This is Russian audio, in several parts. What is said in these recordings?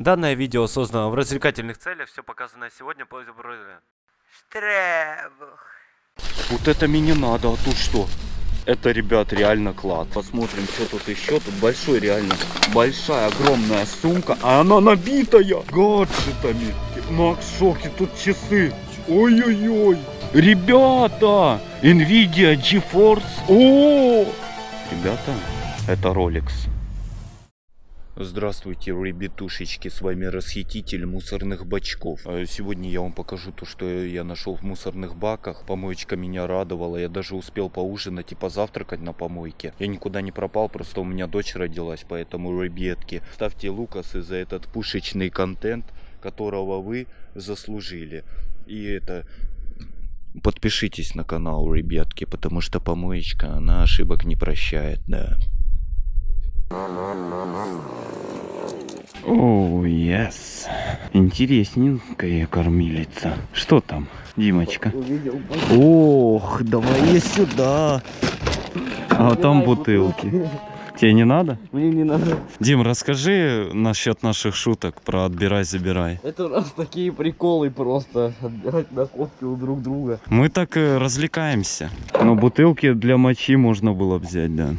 Данное видео создано в развлекательных целях, все показанное сегодня по Штребух. Вот это мне не надо, а тут что? Это, ребят, реально клад. Посмотрим, что тут еще. Тут большой, реально, большая, огромная сумка. А она набитая гаджетами. Макс в шоке, тут часы. Ой-ой-ой. Ребята, Nvidia GeForce. О! Ребята, это Rolex. Здравствуйте, ребятушечки, с вами расхититель мусорных бачков. А Сегодня я вам покажу то, что я нашел в мусорных баках. Помоечка меня радовала, я даже успел поужинать и позавтракать на помойке. Я никуда не пропал, просто у меня дочь родилась, поэтому, ребятки, ставьте лукасы за этот пушечный контент, которого вы заслужили. И это... Подпишитесь на канал, ребятки, потому что помоечка, она ошибок не прощает, да. О, yes. Интересненькая кормилица. Что там, Димочка? Ох, давай я сюда. А там бутылки. Тебе не надо? Мне не надо. Дим, расскажи насчет наших шуток про отбирай-забирай. Это у нас такие приколы просто. Отбирать находки у друг друга. Мы так э, развлекаемся. Но бутылки для мочи можно было взять, да.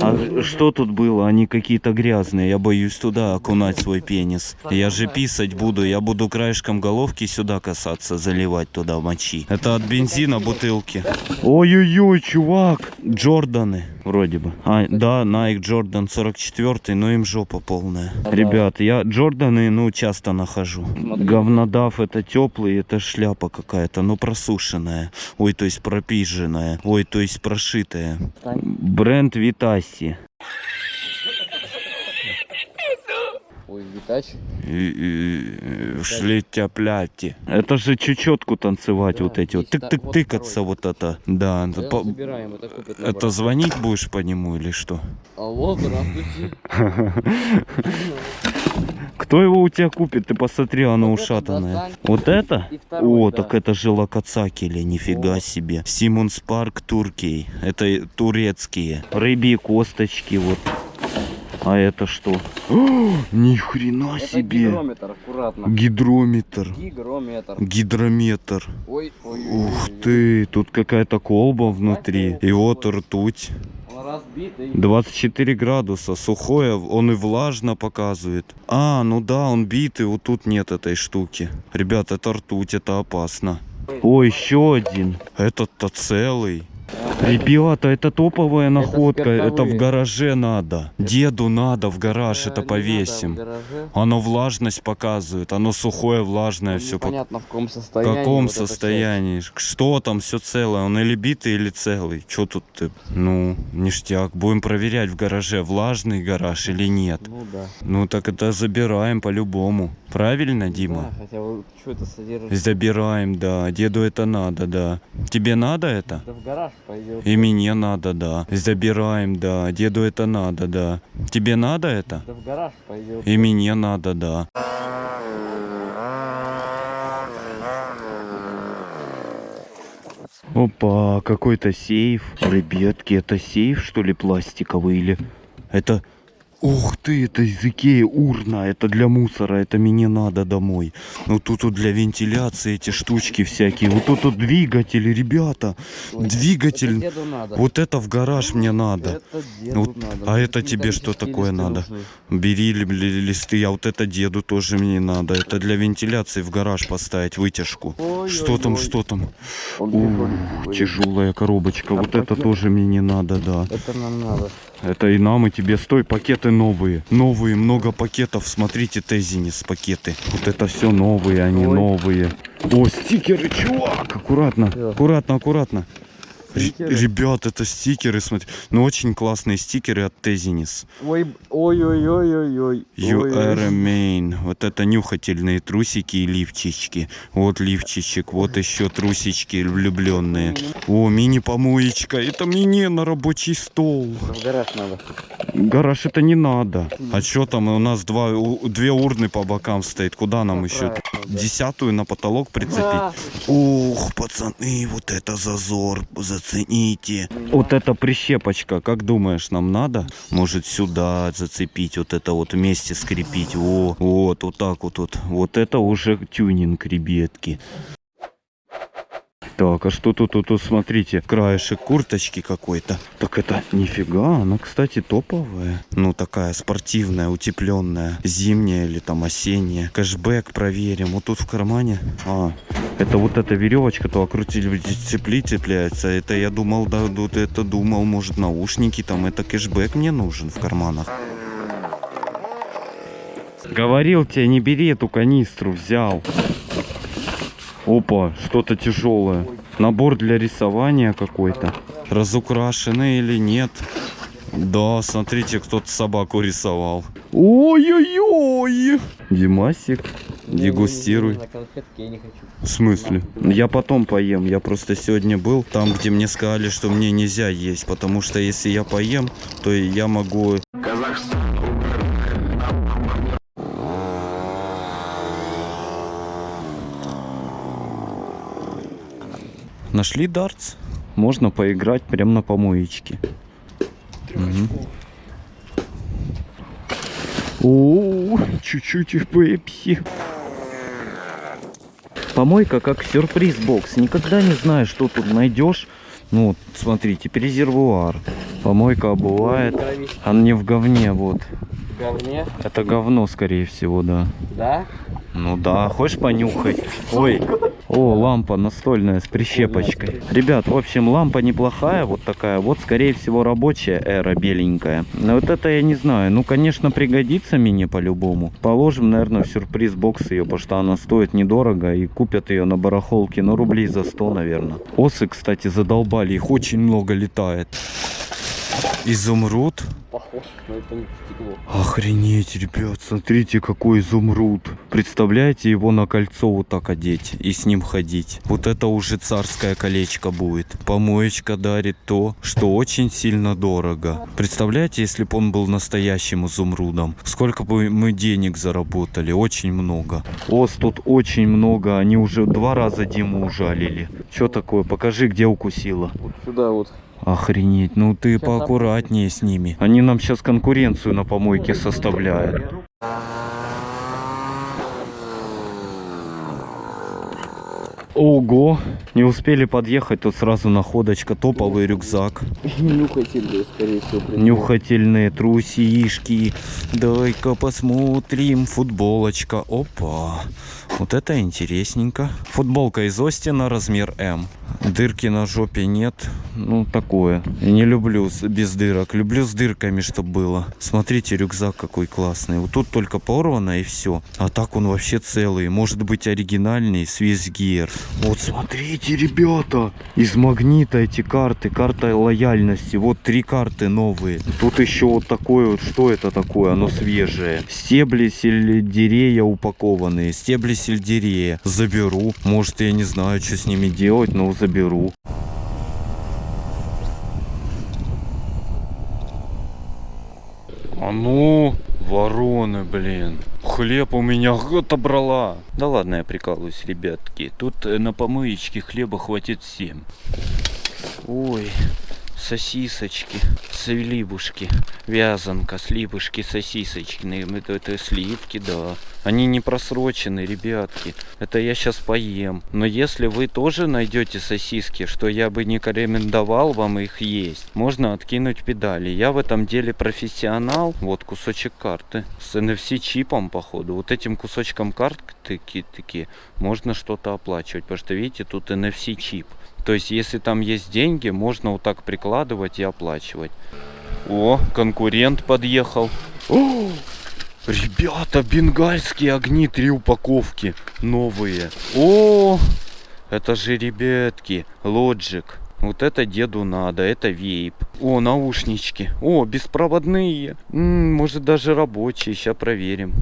А что тут было? Они какие-то грязные. Я боюсь туда окунать свой пенис. Я же писать буду. Я буду краешком головки сюда касаться, заливать туда мочи. Это от бензина бутылки. Ой-ой-ой, чувак. Джорданы. Вроде бы. А, да, Nike Jordan 44, но им жопа полная. Ребят, я Джорданы, ну, часто нахожу. Говнодав это теплый, это шляпа какая-то, ну, просушенная. Ой, то есть пропиженная. Ой, то есть прошитая. Бренд Витаси. Ой, Витач. Шли тяпляти. Это же чечетку танцевать Да, вот эти вот. вот Тык-тык-тыкаться второй. вот это. Да, это, Это по- забираем, это купит это звонить будешь по нему или что? Алло, здравствуйте. Кто его у тебя купит? Ты посмотри, оно Вот ушатанное. Вот это? И второй, О, да. так это же Лакацакели, нифига Вот. себе. Симонс Парк Туркей. Это турецкие. Рыбьи косточки вот. А это что? О, ни хрена Это себе. гидрометр, аккуратно. Гидрометр. Гигрометр. Гидрометр. Ой, ой, Ух ой, ой. ты, тут какая-то колба внутри. И вот ртуть. Он разбитый. 24 градуса, сухое, он и влажно показывает. А, ну да, он битый, вот тут нет этой штуки. Ребят, это ртуть, это опасно. О, еще один. Этот-то целый. Ребята, это топовая находка, это, в спиртовые. гараже надо. Деду надо в гараж, Э, это повесим. в. Оно влажность показывает, оно сухое, влажное, все Непонятно в каком в состоянии. каком вот это состоянии? Что там все целое? Он или битый, или целый? Что тут ты? Ну, ништяк. Будем проверять в гараже, влажный гараж или нет. Ну да. Ну так это забираем по-любому. Правильно, Дима? Да, хотя вот что это содержит? Забираем, да. Деду это надо, да. Тебе надо это? Да в гараж. И мне надо, да. Забираем, да. Деду это надо, да. Тебе надо это? Да в гараж пойдет. И мне надо, да. Опа, какой-то сейф. Ребятки, это сейф, что ли, пластиковый или... Это... Ух ты, это из Икеи урна, это для мусора, это мне надо домой. Ну тут вот для вентиляции эти штучки всякие. Вот тут вот двигатели, ребята. Ой, двигатель. Это надо. Вот это в гараж мне надо. Это Вот, надо. а это тебе что такое надо? нужны. Бери ли- ли- листы, а вот это деду тоже мне надо. Это для вентиляции в гараж поставить вытяжку. Ой, Что ой, там, ой. что там? Ух, тяжелая коробочка. А Вот это тоже мне не надо, да. Это нам надо. Это и нам, и тебе. Стой, пакеты новые. Новые, много пакетов. Смотрите, Тезинис пакеты. Вот это все новые, они Ой. новые. О, стикеры, чувак! Аккуратно, Всё. аккуратно, аккуратно. Стикеры? Ребят, это стикеры, смотри. Ну, очень классные стикеры от Тезинис. Ой, ой, ой, ой, ой, ой. You Ой, are a main. Вот это нюхательные трусики и лифчички. Вот лифчичек, вот еще трусички влюбленные. О, мини-помоечка. Это мне на рабочий стол. В гараж надо. Гараж это не надо. А что там? У нас два, две урны по бокам стоит. Куда нам Да, еще? Десятую на потолок прицепить? Ух, пацаны, вот это зазор. Зацепить зацените. Вот эта прищепочка, как думаешь, нам надо? Может сюда зацепить, вот это вот вместе скрепить. О, вот, вот так вот. Вот, вот это уже тюнинг, ребятки. Так, а что тут, тут, тут, смотрите, краешек курточки какой-то. Так это нифига, она, кстати, топовая. Ну, такая спортивная, утепленная, зимняя или там осенняя. Кэшбэк проверим. Вот тут в кармане. А, это вот эта веревочка, то окрутили цепли цепляется. Это я думал, да, вот это думал, может, наушники там. Это кэшбэк мне нужен в карманах. Говорил тебе, не бери эту канистру, взял. Опа, что-то тяжелое. Набор для рисования какой-то. Разукрашенный или нет? Да, смотрите, кто-то собаку рисовал. Ой-ой-ой! Димасик, дегустируй. На конфетки я не хочу. В смысле? Я потом поем. Я просто сегодня был там, где мне сказали, что мне нельзя есть. Потому что если я поем, то я могу... Нашли дартс? Можно поиграть прямо на помоечке. Мгм. О, чуть-чуть пепси. Помойка как сюрприз-бокс. Никогда не знаешь, что тут найдешь. Ну, вот, смотри, теперь резервуар. Помойка обувает. А не в говне, вот. В говне? Это говно, скорее всего, да. Да? Ну да, хочешь понюхать? Ой, о, лампа настольная с прищепочкой. Ребят, в общем, лампа неплохая, вот такая. Вот, скорее всего, рабочая эра беленькая. Но вот это я не знаю. Ну, конечно, пригодится мне по-любому. Положим, наверное, в сюрприз-бокс ее, потому что она стоит недорого. И купят ее на барахолке, ну, рублей за 100, наверное. Осы, кстати, задолбали. Их очень много летает. Изумруд. Похож, но это не стекло. Охренеть, ребят, смотрите, какой изумруд. Представляете, его на кольцо вот так одеть и с ним ходить. Вот это уже царское колечко будет. Помоечка дарит то, что очень сильно дорого. Представляете, если бы он был настоящим изумрудом, сколько бы мы денег заработали? Очень много. Ос тут очень много, они уже два раза Диму ужалили. Что такое? Покажи, где укусила. Вот сюда вот. Охренеть, ну ты поаккуратнее с ними. Они нам сейчас конкуренцию на помойке составляют. Ого, не успели подъехать, тут сразу находочка, топовый рюкзак, Нюхательные, скорее всего. придумал. нюхательные трусишки, дай-ка посмотрим, футболочка, опа, вот это интересненько. Футболка из Остина, размер М. Дырки на жопе нет, ну такое. Я не люблю без дырок, люблю с дырками, чтобы было. Смотрите, рюкзак какой классный. Вот тут только порвано и все. А так он вообще целый, может быть оригинальный, Gear. Вот смотрите, ребята, из магнита эти карты, карта лояльности. Вот три карты новые. Тут еще вот такое вот, что это такое? Оно свежее. Стебли сельдерея упакованные. Стебли сельдерея. Заберу. Может, я не знаю, что с ними делать, но заберу. А ну, вороны, блин. Хлеб у меня отобрала. Да ладно, я прикалываюсь, ребятки. Тут э, на помоечке хлеба хватит всем. Ой, сосисочки, сливушки, вязанка, сливушки, сосисочки. Это, это сливки, да. Они не просрочены, ребятки. Это я сейчас поем. Но если вы тоже найдете сосиски, что я бы не рекомендовал вам их есть, можно откинуть педали. Я в этом деле профессионал. Вот кусочек карты с NFC чипом, походу. Вот этим кусочком карты таки можно что-то оплачивать. Потому что видите, тут NFC чип. То есть, если там есть деньги, можно вот так прикладывать и оплачивать. О, конкурент подъехал. О, ребята, бенгальские огни, три упаковки новые. О, это же, ребятки, Logic. Вот это деду надо, это вейп. О, наушнички. О, беспроводные. М, может даже рабочие, сейчас проверим.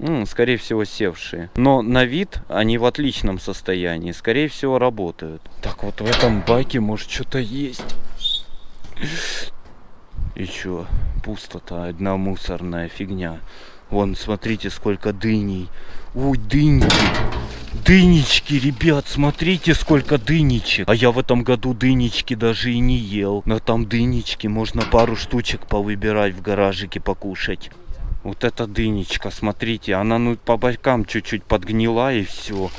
М, скорее всего севшие. Но на вид они в отличном состоянии. Скорее всего работают. Так вот в этом баке может что-то есть. И чё? Пустота, одна мусорная фигня. Вон, смотрите, сколько дыней. Ой, дыньки. Дынечки, ребят, смотрите, сколько дынечек. А я в этом году дынечки даже и не ел. Но там дынечки, можно пару штучек повыбирать в гаражике покушать. Вот эта дынечка, смотрите, она ну по бокам чуть-чуть подгнила и все.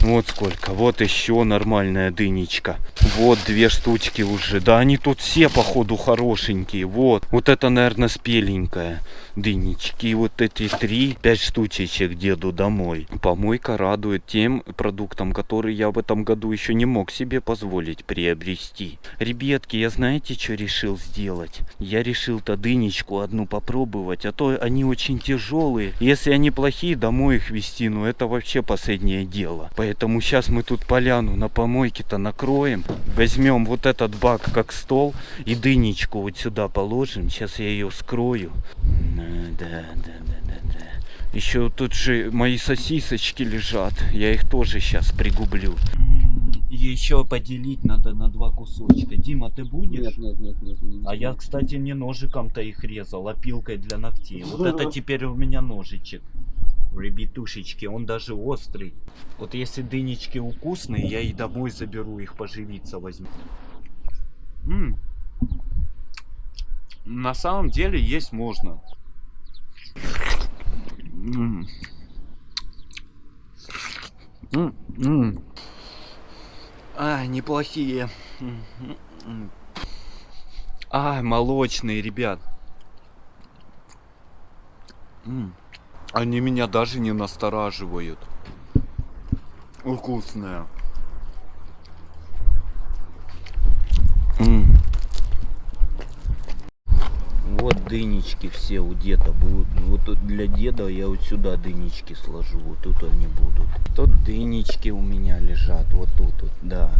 Вот сколько. Вот еще нормальная дынечка. Вот две штучки уже. Да они тут все походу хорошенькие. Вот. Вот это, наверное, спеленькая дынечки. Вот эти три, пять штучечек деду домой. Помойка радует тем продуктам, которые я в этом году еще не мог себе позволить приобрести. Ребятки, я знаете, что решил сделать? Я решил-то дынечку одну попробовать, а то они очень тяжелые. Если они плохие, домой их вести, ну это вообще последнее дело. Поэтому сейчас мы тут поляну на помойке-то накроем. Возьмем вот этот бак как стол и дынечку вот сюда положим. Сейчас я ее скрою. Да, да, да, да, да. Еще тут же мои сосисочки лежат. Я их тоже сейчас пригублю. Еще поделить надо на два кусочка. Дима, ты будешь? Нет, нет, нет, нет. не А я, кстати, не ножиком-то их резал, а пилкой для ногтей. Вот это теперь у меня ножичек. Ребятушечки, он даже острый. Вот если дынечки вкусные, я и домой заберу их поживиться возьму. М. На самом деле есть можно. М. М. А, неплохие. А, молочные, ребят. Они меня даже не настораживают. Вкусная. М. Вот дынечки все у деда будут. Вот тут для деда я вот сюда дынечки сложу. Вот тут они будут. Тут дынечки у меня лежат. Вот тут вот, да.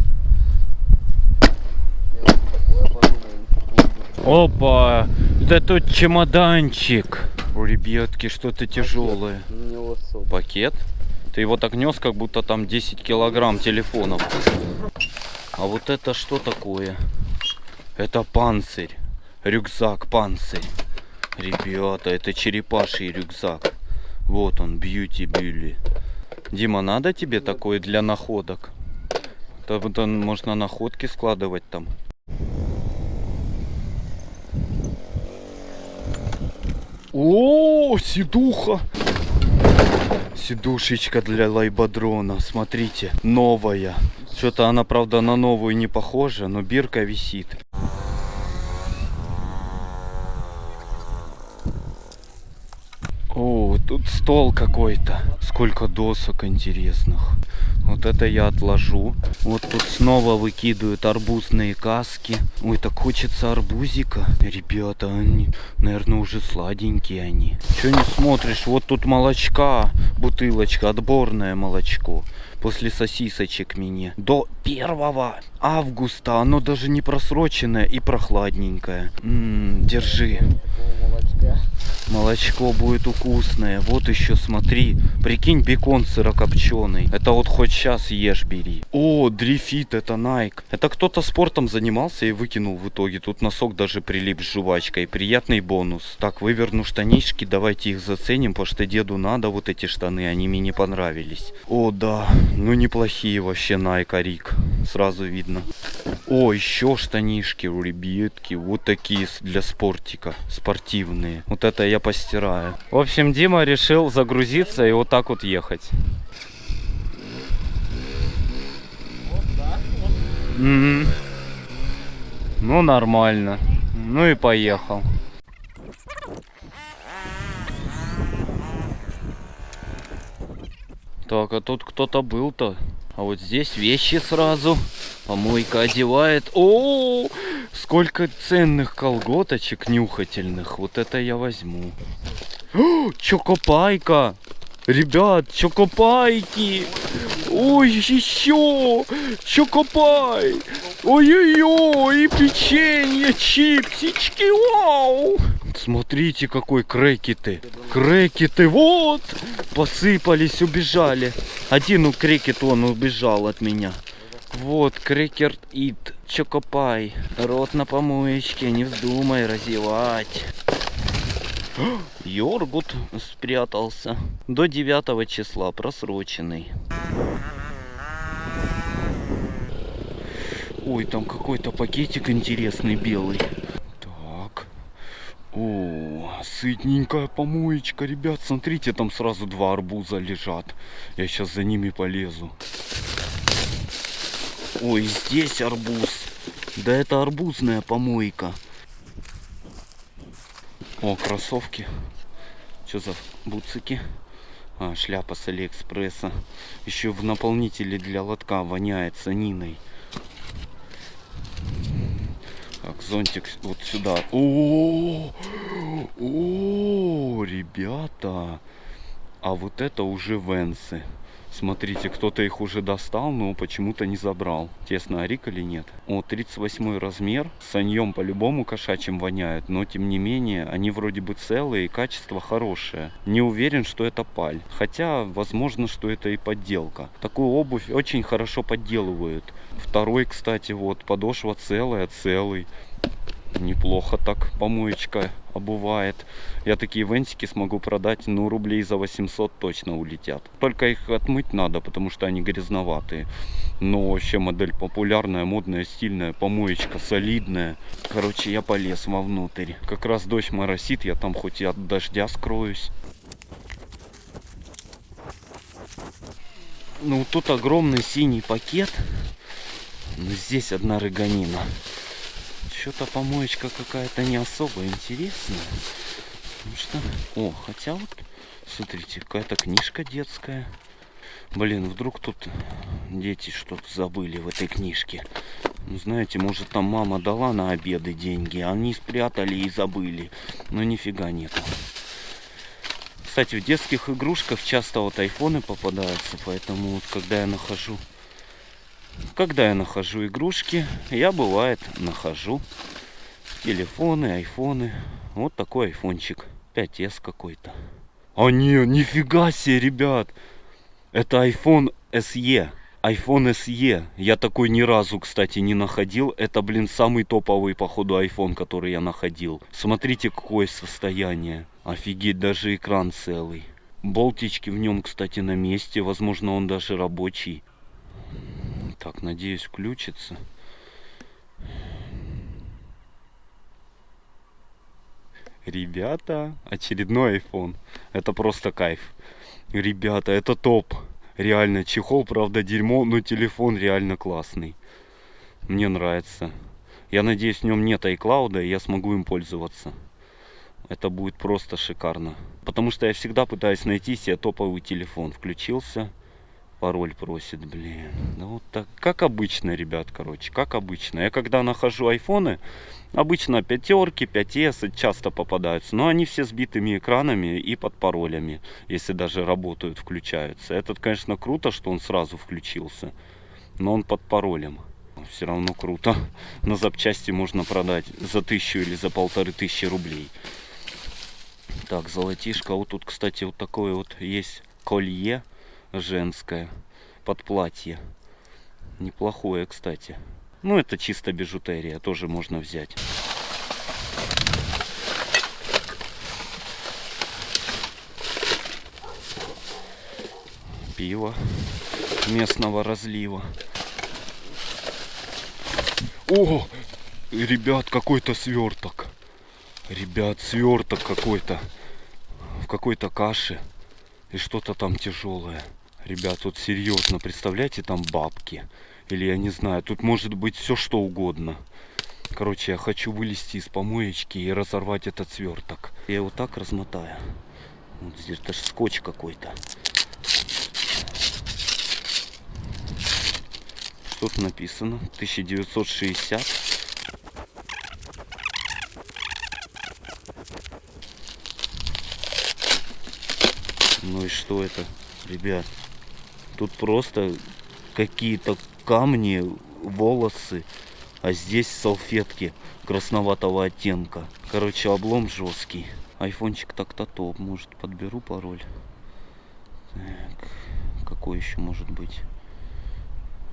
Опа! Да тут чемоданчик. У ребятки что-то тяжелое. Пакет? Ты его так нес, как будто там 10 килограмм телефонов. А вот это что такое? Это панцирь. Рюкзак панцирь. Ребята, это черепаший рюкзак. Вот он, бьюти бюли. Дима, надо тебе такое для находок? Вот он, можно находки складывать там. О, сидуха! Сидушечка для лайбадрона, смотрите, новая. Что-то она, правда, на новую не похожа, но бирка висит. О, тут стол какой-то. Сколько досок интересных. Вот это я отложу. Вот тут снова выкидывают арбузные каски. Ой, так хочется арбузика. Ребята, они, наверное, уже сладенькие они. Че не смотришь? Вот тут молочка, бутылочка, отборное молочко. После сосисочек мне. До 1 августа. Оно даже не просроченное и прохладненькое. М, держи. Такого молочка. Молочко будет вкусное. Вот еще смотри. Прикинь, бекон сырокопченый. Это вот хоть сейчас ешь, бери. О, дрифит, это Nike. Это кто-то спортом занимался и выкинул в итоге. Тут носок даже прилип с жвачкой. Приятный бонус. Так, выверну штанишки. Давайте их заценим, потому что деду надо вот эти штаны. Они мне не понравились. О, да. Ну, неплохие вообще Nike Арик. Сразу видно. О, еще штанишки, ребятки. Вот такие для спортика. Спортивные. Вот это я постираю. В общем, Дима решил загрузиться и вот так вот ехать. Мгм. Ну, нормально. Ну и поехал. Так, а тут кто-то был-то. А вот здесь вещи сразу. Помойка одевает. О, сколько ценных колготочек нюхательных. Вот это я возьму. О, чокопайка. Ребят, чокопайки. Ой, еще. Чокопай. Ой-ой-ой, печенье, чипсички, вау. Смотрите, какой крекеты. Крекеты, вот. Посыпались, убежали. Один у крекет, он убежал от меня. Вот, крекер ит, чокопай. Рот на помоечке, не вздумай разевать. Йоргут спрятался. До 9 числа просроченный. Ой, там какой-то пакетик интересный белый. Так. О, сытненькая помоечка, ребят. Смотрите, там сразу два арбуза лежат. Я сейчас за ними полезу. Ой, здесь арбуз. Да это арбузная помойка. О, кроссовки. Что за буцики? А, шляпа с Алиэкспресса. Еще в наполнителе для лотка воняет саниной. Так, зонтик вот сюда. О, о, ребята. А вот это уже венсы. Смотрите, кто-то их уже достал, но почему-то не забрал. Тесно, арик или нет? О, 38 размер. Саньем по-любому кошачьим воняет, но тем не менее, они вроде бы целые и качество хорошее. Не уверен, что это паль. Хотя, возможно, что это и подделка. Такую обувь очень хорошо подделывают. Второй, кстати, вот, подошва целая, целый. Неплохо так помоечка обувает. Я такие вентики смогу продать, ну, рублей за 800 точно улетят. Только их отмыть надо, потому что они грязноватые. Но вообще модель популярная, модная, стильная, помоечка солидная. Короче, я полез вовнутрь. Как раз дождь моросит, я там хоть и от дождя скроюсь. Ну, тут огромный синий пакет. Но здесь одна рыганина. Что-то помоечка какая-то не особо интересная. Ну что? О, хотя вот, смотрите, какая-то книжка детская. Блин, вдруг тут дети что-то забыли в этой книжке. Ну, знаете, может там мама дала на обеды деньги, а они спрятали и забыли. Но нифига нету. Кстати, в детских игрушках часто вот айфоны попадаются, поэтому вот когда я нахожу когда я нахожу игрушки, я бывает нахожу телефоны, айфоны. Вот такой айфончик. 5s какой-то. А не, нифига себе, ребят. Это iPhone SE. iPhone SE. Я такой ни разу, кстати, не находил. Это, блин, самый топовый, походу, iPhone, который я находил. Смотрите, какое состояние. Офигеть, даже экран целый. Болтички в нем, кстати, на месте. Возможно, он даже рабочий. Так, надеюсь, включится. Ребята, очередной iPhone. Это просто кайф. Ребята, это топ. Реально, чехол, правда, дерьмо, но телефон реально классный. Мне нравится. Я надеюсь, в нем нет iCloud, и я смогу им пользоваться. Это будет просто шикарно. Потому что я всегда пытаюсь найти себе топовый телефон. Включился пароль просит, блин. Да вот так, как обычно, ребят, короче, как обычно. Я когда нахожу айфоны, обычно пятерки, 5S часто попадаются, но они все с битыми экранами и под паролями, если даже работают, включаются. Этот, конечно, круто, что он сразу включился, но он под паролем. Все равно круто. На запчасти можно продать за тысячу или за полторы тысячи рублей. Так, золотишко. Вот тут, кстати, вот такое вот есть колье женское под платье. Неплохое, кстати. Ну, это чисто бижутерия, тоже можно взять. Пиво местного разлива. О, ребят, какой-то сверток. Ребят, сверток какой-то. В какой-то каше. И что-то там тяжелое. Ребят, тут серьезно, представляете, там бабки. Или я не знаю, тут может быть все что угодно. Короче, я хочу вылезти из помоечки и разорвать этот сверток. Я его так размотаю. Вот здесь даже скотч какой-то. Что-то написано. 1960. Ну и что это, ребят? Тут просто какие-то камни, волосы, а здесь салфетки красноватого оттенка. Короче, облом жесткий. Айфончик так-то топ. Может, подберу пароль. Так, какой еще может быть?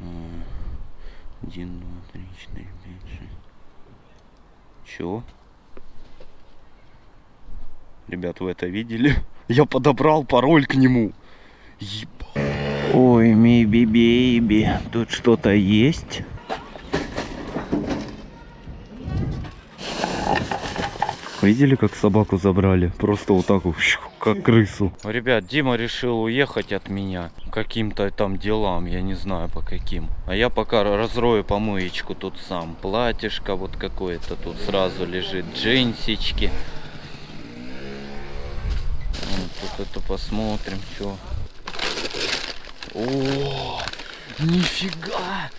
А, один, два, три, четыре, пять, шесть. Чего? Ребят, вы это видели? Я подобрал пароль к нему. Еба. Ой, миби бейби, тут что-то есть? Видели, как собаку забрали? Просто вот так как крысу. Ребят, Дима решил уехать от меня каким-то там делам, я не знаю по каким. А я пока разрою помоечку тут сам. Платьишко вот какое-то тут сразу лежит, джинсички. Вот тут это посмотрим, что. О, нифига!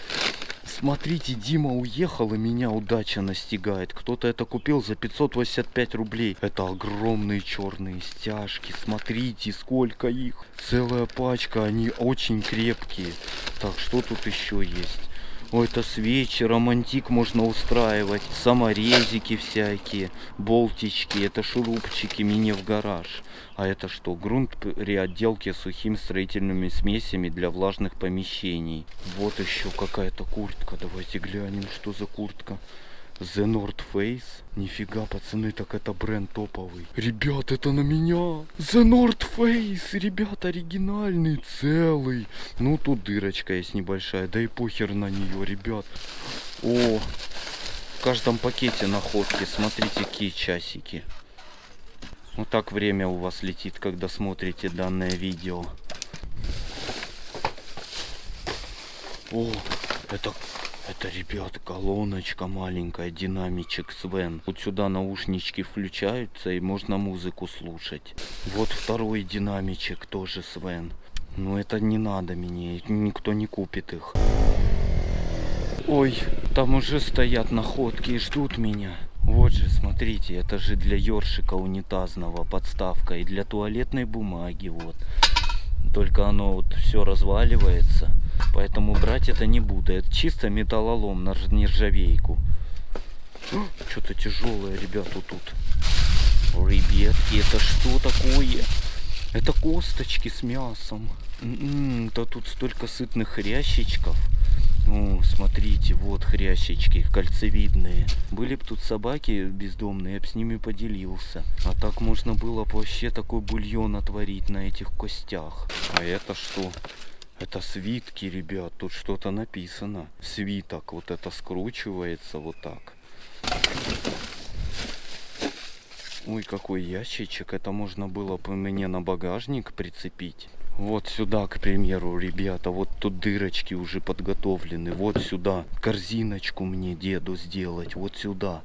Смотрите, Дима уехал и меня удача настигает. Кто-то это купил за 585 рублей. Это огромные черные стяжки. Смотрите, сколько их. Целая пачка, они очень крепкие. Так, что тут еще есть? Ой, это свечи, романтик можно устраивать, саморезики всякие, болтички, это шурупчики мини в гараж. А это что? Грунт при отделке сухими строительными смесями для влажных помещений. Вот еще какая-то куртка. Давайте глянем, что за куртка. The North Face. Нифига, пацаны, так это бренд топовый. Ребят, это на меня. The North Face, ребят, оригинальный, целый. Ну, тут дырочка есть небольшая, да и похер на нее, ребят. О, в каждом пакете находки, смотрите, какие часики. Вот так время у вас летит, когда смотрите данное видео. О, это это, ребят, колоночка маленькая, динамичек Свен. Вот сюда наушнички включаются и можно музыку слушать. Вот второй динамичек тоже Свен. Но это не надо мне, никто не купит их. Ой, там уже стоят находки и ждут меня. Вот же, смотрите, это же для ёршика унитазного подставка и для туалетной бумаги, вот. Только оно вот все разваливается. Поэтому брать это не буду. Это чисто металлолом на нержавейку. Что-то тяжелое, ребята, тут. Ребятки, это что такое? Это косточки с мясом. М-м, да тут столько сытных хрящичков. О, смотрите, вот хрящички, кольцевидные. Были бы тут собаки бездомные, я бы с ними поделился. А так можно было бы вообще такой бульон отварить на этих костях. А это что? Это свитки, ребят, тут что-то написано. Свиток, вот это скручивается вот так. Ой, какой ящичек. Это можно было бы мне на багажник прицепить. Вот сюда, к примеру, ребята, вот тут дырочки уже подготовлены. Вот сюда корзиночку мне деду сделать. Вот сюда.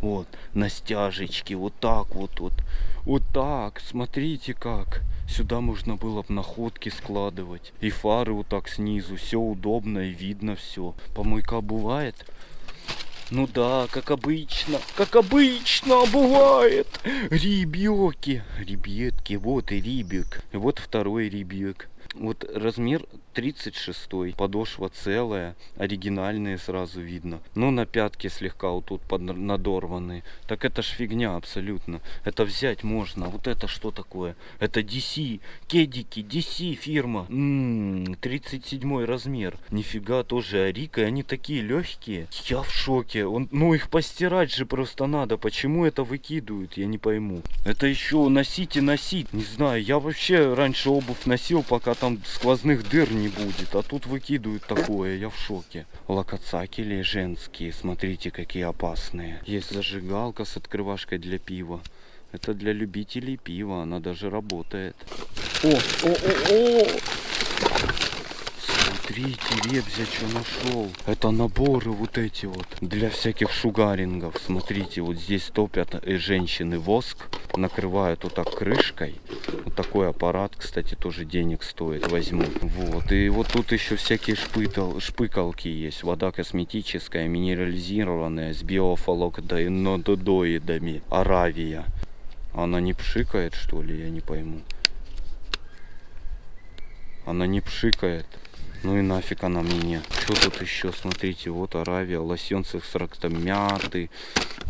Вот, на стяжечке. Вот так вот, вот. Вот так. Смотрите как. Сюда можно было бы находки складывать. И фары вот так снизу. Все удобно и видно все. Помойка бывает. Ну да, как обычно, как обычно бывает. Ребёки, ребятки, вот и рибик. Вот второй рибик. Вот размер 36 подошва целая, оригинальные сразу видно. Ну на пятке слегка вот тут под надорванные. Так это ж фигня абсолютно. Это взять можно. Вот это что такое? Это DC, кедики, DC фирма. Ммм, 37 размер. Нифига тоже Арика, они такие легкие. Я в шоке. Он, ну их постирать же просто надо. Почему это выкидывают, я не пойму. Это еще носить и носить. Не знаю, я вообще раньше обувь носил, пока там сквозных дыр не будет. А тут выкидывают такое, я в шоке. Локоцакели женские, смотрите, какие опасные. Есть зажигалка с открывашкой для пива. Это для любителей пива, она даже работает. О, о, о, о! Смотрите, Ребзя что нашел. Это наборы вот эти вот для всяких шугарингов. Смотрите, вот здесь топят э, женщины воск, накрывают вот так крышкой. Вот такой аппарат, кстати, тоже денег стоит, возьму. Вот, и вот тут еще всякие шпытал, шпыкалки есть. Вода косметическая, минерализированная, с биофалокдоидами. Аравия. Она не пшикает, что ли, я не пойму. Она не пшикает. Ну и нафиг она мне. Что тут еще? Смотрите, вот Аравия, лосьон с экстрактом мяты,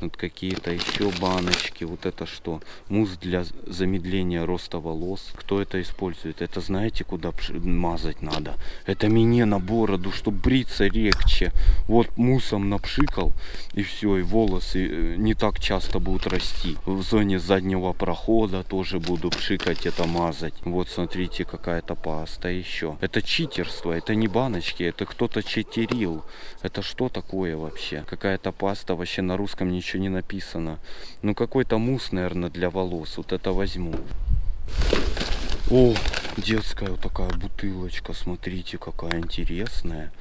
вот какие-то еще баночки. Вот это что? Мусс для замедления роста волос. Кто это использует? Это знаете, куда мазать надо? Это мне на бороду, чтобы бриться легче. Вот муссом напшикал, и все, и волосы э, не так часто будут расти. В зоне заднего прохода тоже буду пшикать это мазать. Вот смотрите, какая-то паста еще. Это читерство, это не баночки, это кто-то читерил. Это что такое вообще? Какая-то паста, вообще на русском ничего не написано. Ну какой-то мусс, наверное, для волос. Вот это возьму. О, детская вот такая бутылочка, смотрите, какая интересная.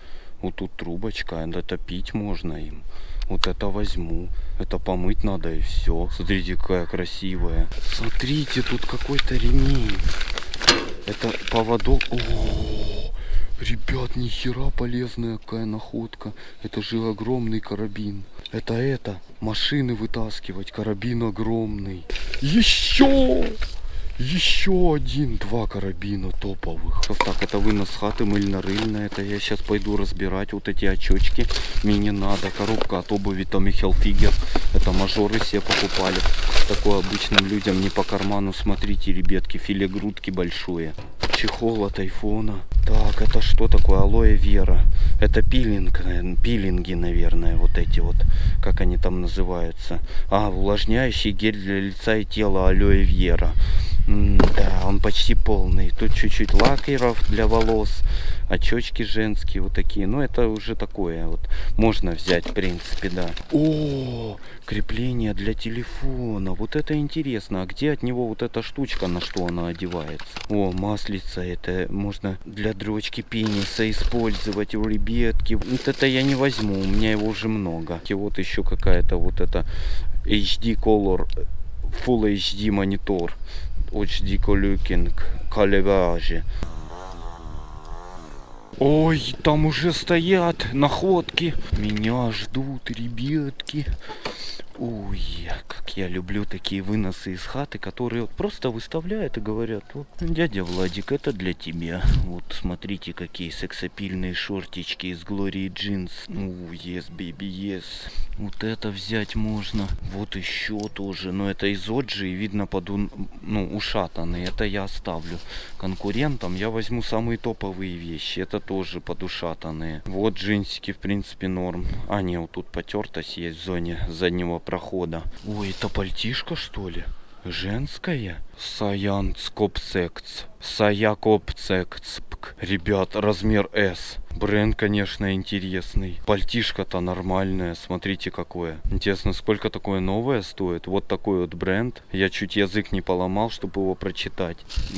Вот тут трубочка, это пить можно им. Вот это возьму. Это помыть надо и все. Смотрите, какая красивая. Смотрите, тут какой-то ремень. Это поводок. О, ребят, нихера полезная какая находка. Это же огромный карабин. Это это, машины вытаскивать. Карабин огромный. Еще! Еще один, два карабина топовых. Так, это вынос хаты мыльно-рыльная. Это я сейчас пойду разбирать вот эти очечки. Мне не надо. Коробка от обуви Tommy Hilfiger. Это мажоры себе покупали. Такое обычным людям не по карману. Смотрите, ребятки, филе грудки большое. Чехол от айфона. Так, это что такое? Алоэ вера. Это пилинг, наверное, пилинги, наверное, вот эти вот, как они там называются. А, увлажняющий гель для лица и тела алоэ вера. Да, он почти полный. Тут чуть-чуть лакеров для волос, очечки женские вот такие. Ну, это уже такое вот. Можно взять, в принципе, да. О, крепление для телефона. Вот это интересно. А где от него вот эта штучка, на что она одевается? О, маслица. Это можно для дрочки пениса использовать у ребятки. Вот это я не возьму. У меня его уже много. И вот еще какая-то вот это HD Color Full HD монитор. Color Калеваже. Ой, там уже стоят находки. Меня ждут, ребятки. Ой, как я люблю такие выносы из хаты, которые вот просто выставляют и говорят, вот, дядя Владик, это для тебя. Вот, смотрите, какие сексапильные шортички из Глории Джинс. Ну, yes, baby, yes. Вот это взять можно. Вот еще тоже. Но это из Оджи, и видно, под, ну, ушатанные. Это я оставлю конкурентам. Я возьму самые топовые вещи. Это тоже подушатанные. Вот джинсики, в принципе, норм. А, не, вот тут потертость есть в зоне заднего прохода. Ой, это пальтишко, что ли? Женская? Саян Скопсекц. Саякопцекц. Ребят, размер S. Бренд, конечно, интересный. Пальтишко-то нормальное. Смотрите, какое. Интересно, сколько такое новое стоит? Вот такой вот бренд. Я чуть язык не поломал, чтобы его прочитать.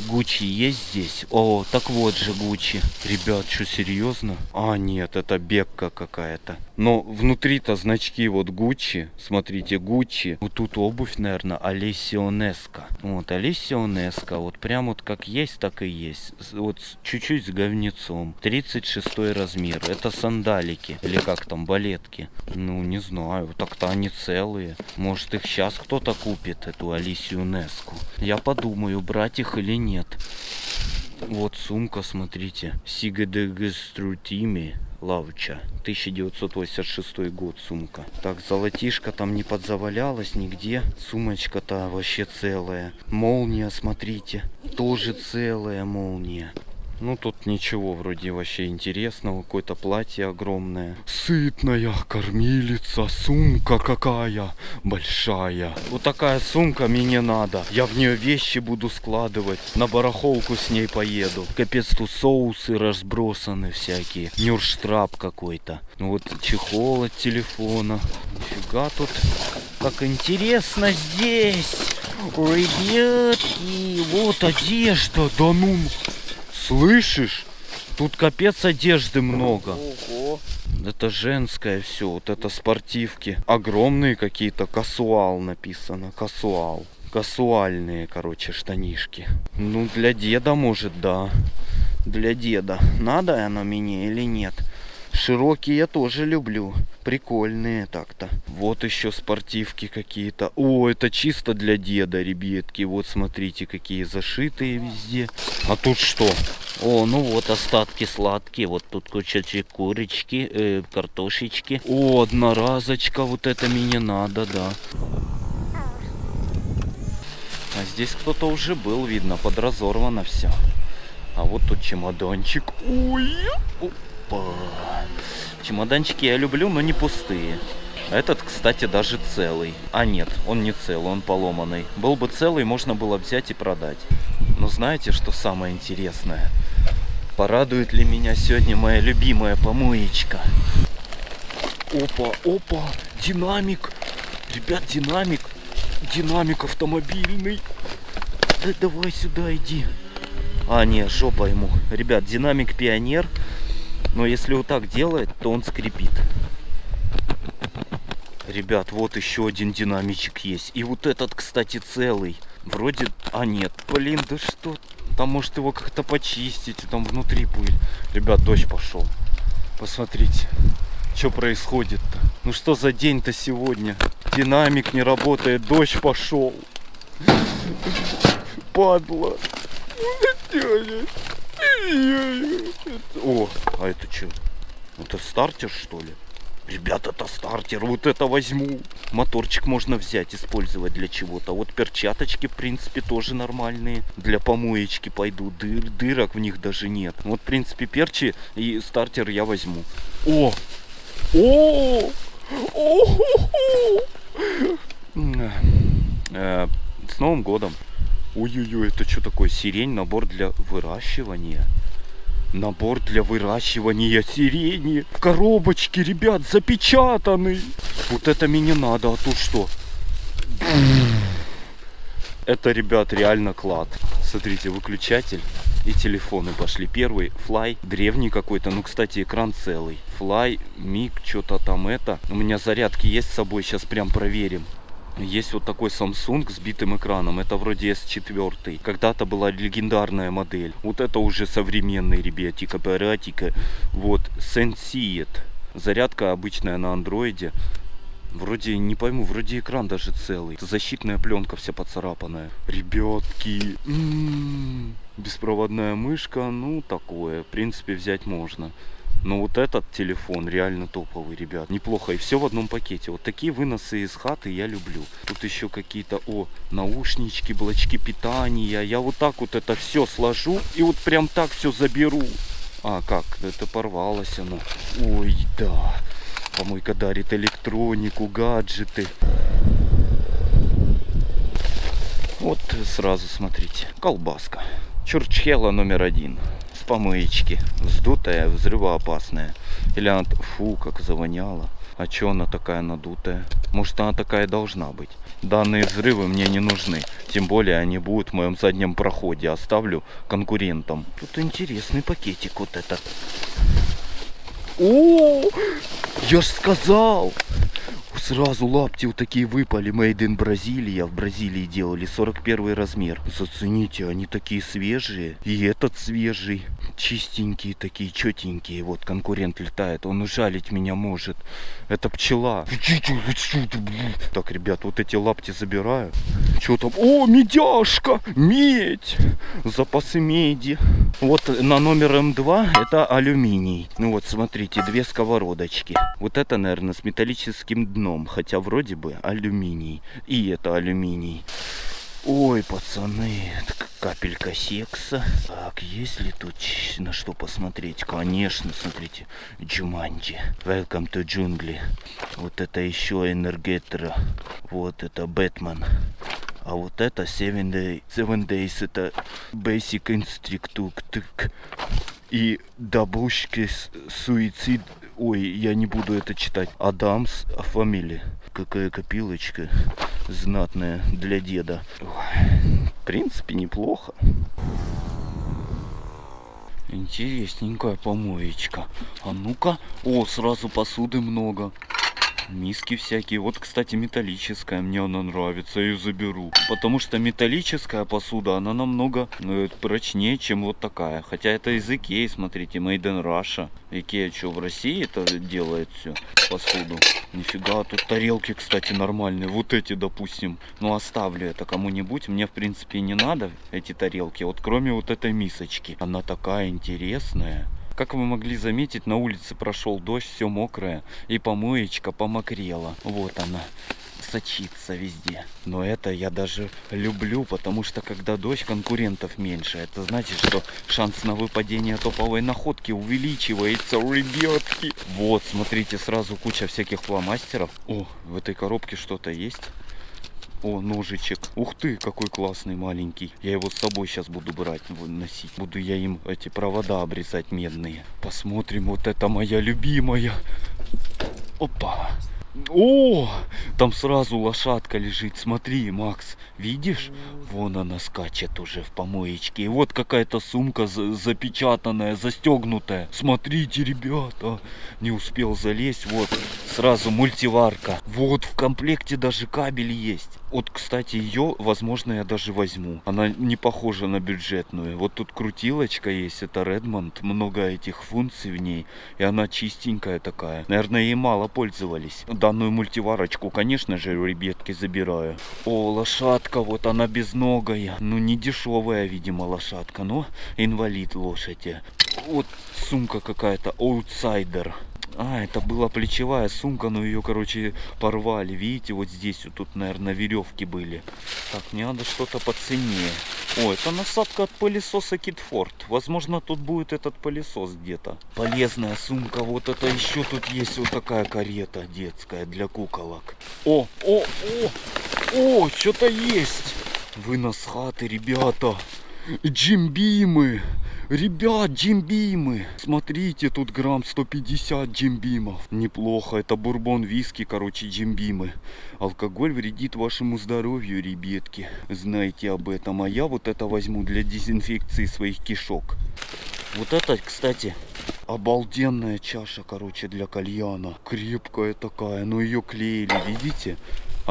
Гуччи есть здесь? О, так вот же Гуччи. Ребят, что, серьезно? А, нет, это бекка какая-то. Но внутри-то значки вот Гуччи. Смотрите, Гуччи. Вот тут обувь, наверное, Алессионеска. Вот, Алессионеска. Вот прям вот как есть, так и есть. Вот чуть-чуть с говнецом. 36 размер. Это сандалики. Или как там, балетки. Ну, не знаю. Так-то они целые. Может, их сейчас кто-то купит, эту Алисию Неску. Я подумаю, брать их или нет. Вот сумка, смотрите. Сигадегеструтими Лавча. 1986 год сумка. Так, золотишко там не подзавалялось нигде. Сумочка-то вообще целая. Молния, смотрите. Тоже целая молния. Ну тут ничего вроде вообще интересного. Какое-то платье огромное. Сытная кормилица. Сумка какая большая. Вот такая сумка мне не надо. Я в нее вещи буду складывать. На барахолку с ней поеду. Капец тут соусы разбросаны всякие. Нюрштрап какой-то. Ну Вот чехол от телефона. Нифига тут. Как интересно здесь. Ребятки, вот одежда. Да ну. Слышишь? Тут капец одежды много. Ого. Это женское все, вот это спортивки. Огромные какие-то, касуал написано, касуал. Касуальные, короче, штанишки. Ну, для деда, может, да. Для деда. Надо оно мне или нет? Широкие я тоже люблю. Прикольные так-то. Вот еще спортивки какие-то. О, это чисто для деда, ребятки. Вот смотрите, какие зашитые везде. А тут что? О, ну вот остатки сладкие. Вот тут куча курочки, э, картошечки. О, одноразочка. Вот это мне надо, да. А здесь кто-то уже был, видно, подразорвано все. А вот тут чемоданчик. Ой, опа. Чемоданчики я люблю, но не пустые. Этот, кстати, даже целый. А нет, он не целый, он поломанный. Был бы целый, можно было взять и продать. Но знаете, что самое интересное? Порадует ли меня сегодня моя любимая помоечка? Опа, опа, динамик. Ребят, динамик. Динамик автомобильный. Да давай сюда иди. А, не, жопа ему. Ребят, динамик пионер. Но если вот так делает, то он скрипит. Ребят, вот еще один динамичек есть. И вот этот, кстати, целый. Вроде... А, нет. Блин, да что? Там может его как-то почистить. Там внутри пыль. Ребят, дождь пошел. Посмотрите. Что происходит-то? Ну что за день-то сегодня? Динамик не работает, дождь пошел. Падла. О, а это что? Это стартер что ли? Ребят, это стартер, вот это возьму. Моторчик можно взять, использовать для чего-то. Вот перчаточки, в принципе, тоже нормальные. Для помоечки пойдут. Дыр, дырок в них даже нет. Вот, в принципе, перчи и стартер я возьму. О! О! О! Э, С Новым годом! Ой-ой-ой, это что такое? Сирень, набор для выращивания. Набор для выращивания сирени. В коробочке, ребят, запечатанный. Вот это мне надо, а тут что? Это, ребят, реально клад. Смотрите, выключатель и телефоны пошли. Первый Fly, древний какой-то, ну, кстати, экран целый. Fly, Миг, что-то там это. У меня зарядки есть с собой, сейчас прям проверим. Есть вот такой Samsung с битым экраном. Это вроде S4. Когда-то была легендарная модель. Вот это уже современный, ребятик, аппаратика. Вот, Senseat. Зарядка обычная на андроиде. Вроде, не пойму, вроде экран даже целый. Защитная пленка вся поцарапанная. Ребятки. м-м, Беспроводная мышка, ну такое. В принципе, взять можно. Но вот этот телефон реально топовый, ребят. Неплохо. И все в одном пакете. Вот такие выносы из хаты я люблю. Тут еще какие-то, о, наушнички, блочки питания. Я вот так вот это все сложу и вот прям так все заберу. А, как? Это порвалось оно. Ой, да. Помойка дарит электронику, гаджеты. Вот сразу смотрите. Колбаска. Чурчхела номер один. Помоечки. Вздутая, взрывоопасная. Или она... Фу, как завоняла. А чё она такая надутая? Может она такая должна быть. Данные взрывы мне не нужны. Тем более они будут в моем заднем проходе. Оставлю конкурентам. Тут интересный пакетик вот этот. О, я ж сказал. Сразу лапти вот такие выпали. Made in Бразилия. В Бразилии делали 41 размер. Зацените, они такие свежие. И этот свежий. Чистенькие такие, четенькие. Вот конкурент летает. Он ужалить меня может. Это пчела. Так, ребят, вот эти лапти забираю. Что там? О, медяшка! Медь! Запасы меди. Вот на номер М2 это алюминий. Ну вот, смотрите, две сковородочки. Вот это, наверное, с металлическим дном. Хотя вроде бы алюминий. И это алюминий. Ой, пацаны, капелька секса. Так, есть ли тут на что посмотреть? Конечно, смотрите. Джуманджи. Welcome to джунгли. Вот это еще энергетра. Вот это Бэтмен. А вот это Seven, Day, Seven Days, это Basic Instruct. И Дабушки с- Суицид. Ой, я не буду это читать. Адамс Фамили. Какая копилочка знатная для деда. Ой, в принципе, неплохо. Интересненькая помоечка. А ну-ка. О, сразу посуды много. Миски всякие. Вот, кстати, металлическая. Мне она нравится. Я ее заберу. Потому что металлическая посуда, она намного э, прочнее, чем вот такая. Хотя это из Икеи, смотрите, Made in Russia. Икея что, в России это делает все? Посуду. Нифига, тут тарелки, кстати, нормальные. Вот эти, допустим. Ну, оставлю это кому-нибудь. Мне, в принципе, не надо эти тарелки. Вот кроме вот этой мисочки. Она такая интересная. Как вы могли заметить, на улице прошел дождь, все мокрое, и помоечка помокрела. Вот она сочится везде. Но это я даже люблю, потому что когда дождь, конкурентов меньше. Это значит, что шанс на выпадение топовой находки увеличивается, ребятки. Вот, смотрите, сразу куча всяких фломастеров. О, в этой коробке что-то есть. О, ножичек. Ух ты, какой классный маленький. Я его с собой сейчас буду брать, носить. Буду я им эти провода обрезать медные. Посмотрим, вот это моя любимая. Опа. О, там сразу лошадка лежит. Смотри, Макс, видишь? Вон она скачет уже в помоечке. И вот какая-то сумка запечатанная, застегнутая. Смотрите, ребята. Не успел залезть. Вот, сразу мультиварка. Вот в комплекте даже кабель есть. Вот, кстати, ее, возможно, я даже возьму. Она не похожа на бюджетную. Вот тут крутилочка есть, это Redmond. Много этих функций в ней. И она чистенькая такая. Наверное, ей мало пользовались. Данную мультиварочку, конечно же, ребятки забираю. О, лошадка, вот она безногая. Ну, не дешевая, видимо, лошадка, но инвалид лошади. Вот сумка какая-то, аутсайдер. А, это была плечевая сумка, но ее, короче, порвали. Видите, вот здесь вот тут, наверное, веревки были. Так, мне надо что-то по цене. О, это насадка от пылесоса Китфорд. Возможно, тут будет этот пылесос где-то. Полезная сумка. Вот это еще тут есть вот такая карета детская для куколок. О, о, о, о, что-то есть. Вынос хаты, ребята. Джимбимы. Ребят, джимбимы. Смотрите, тут грамм 150 джимбимов. Неплохо. Это бурбон виски, короче, джимбимы. Алкоголь вредит вашему здоровью, ребятки. Знаете об этом. А я вот это возьму для дезинфекции своих кишок. Вот это, кстати, обалденная чаша, короче, для кальяна. Крепкая такая, но ее клеили, видите?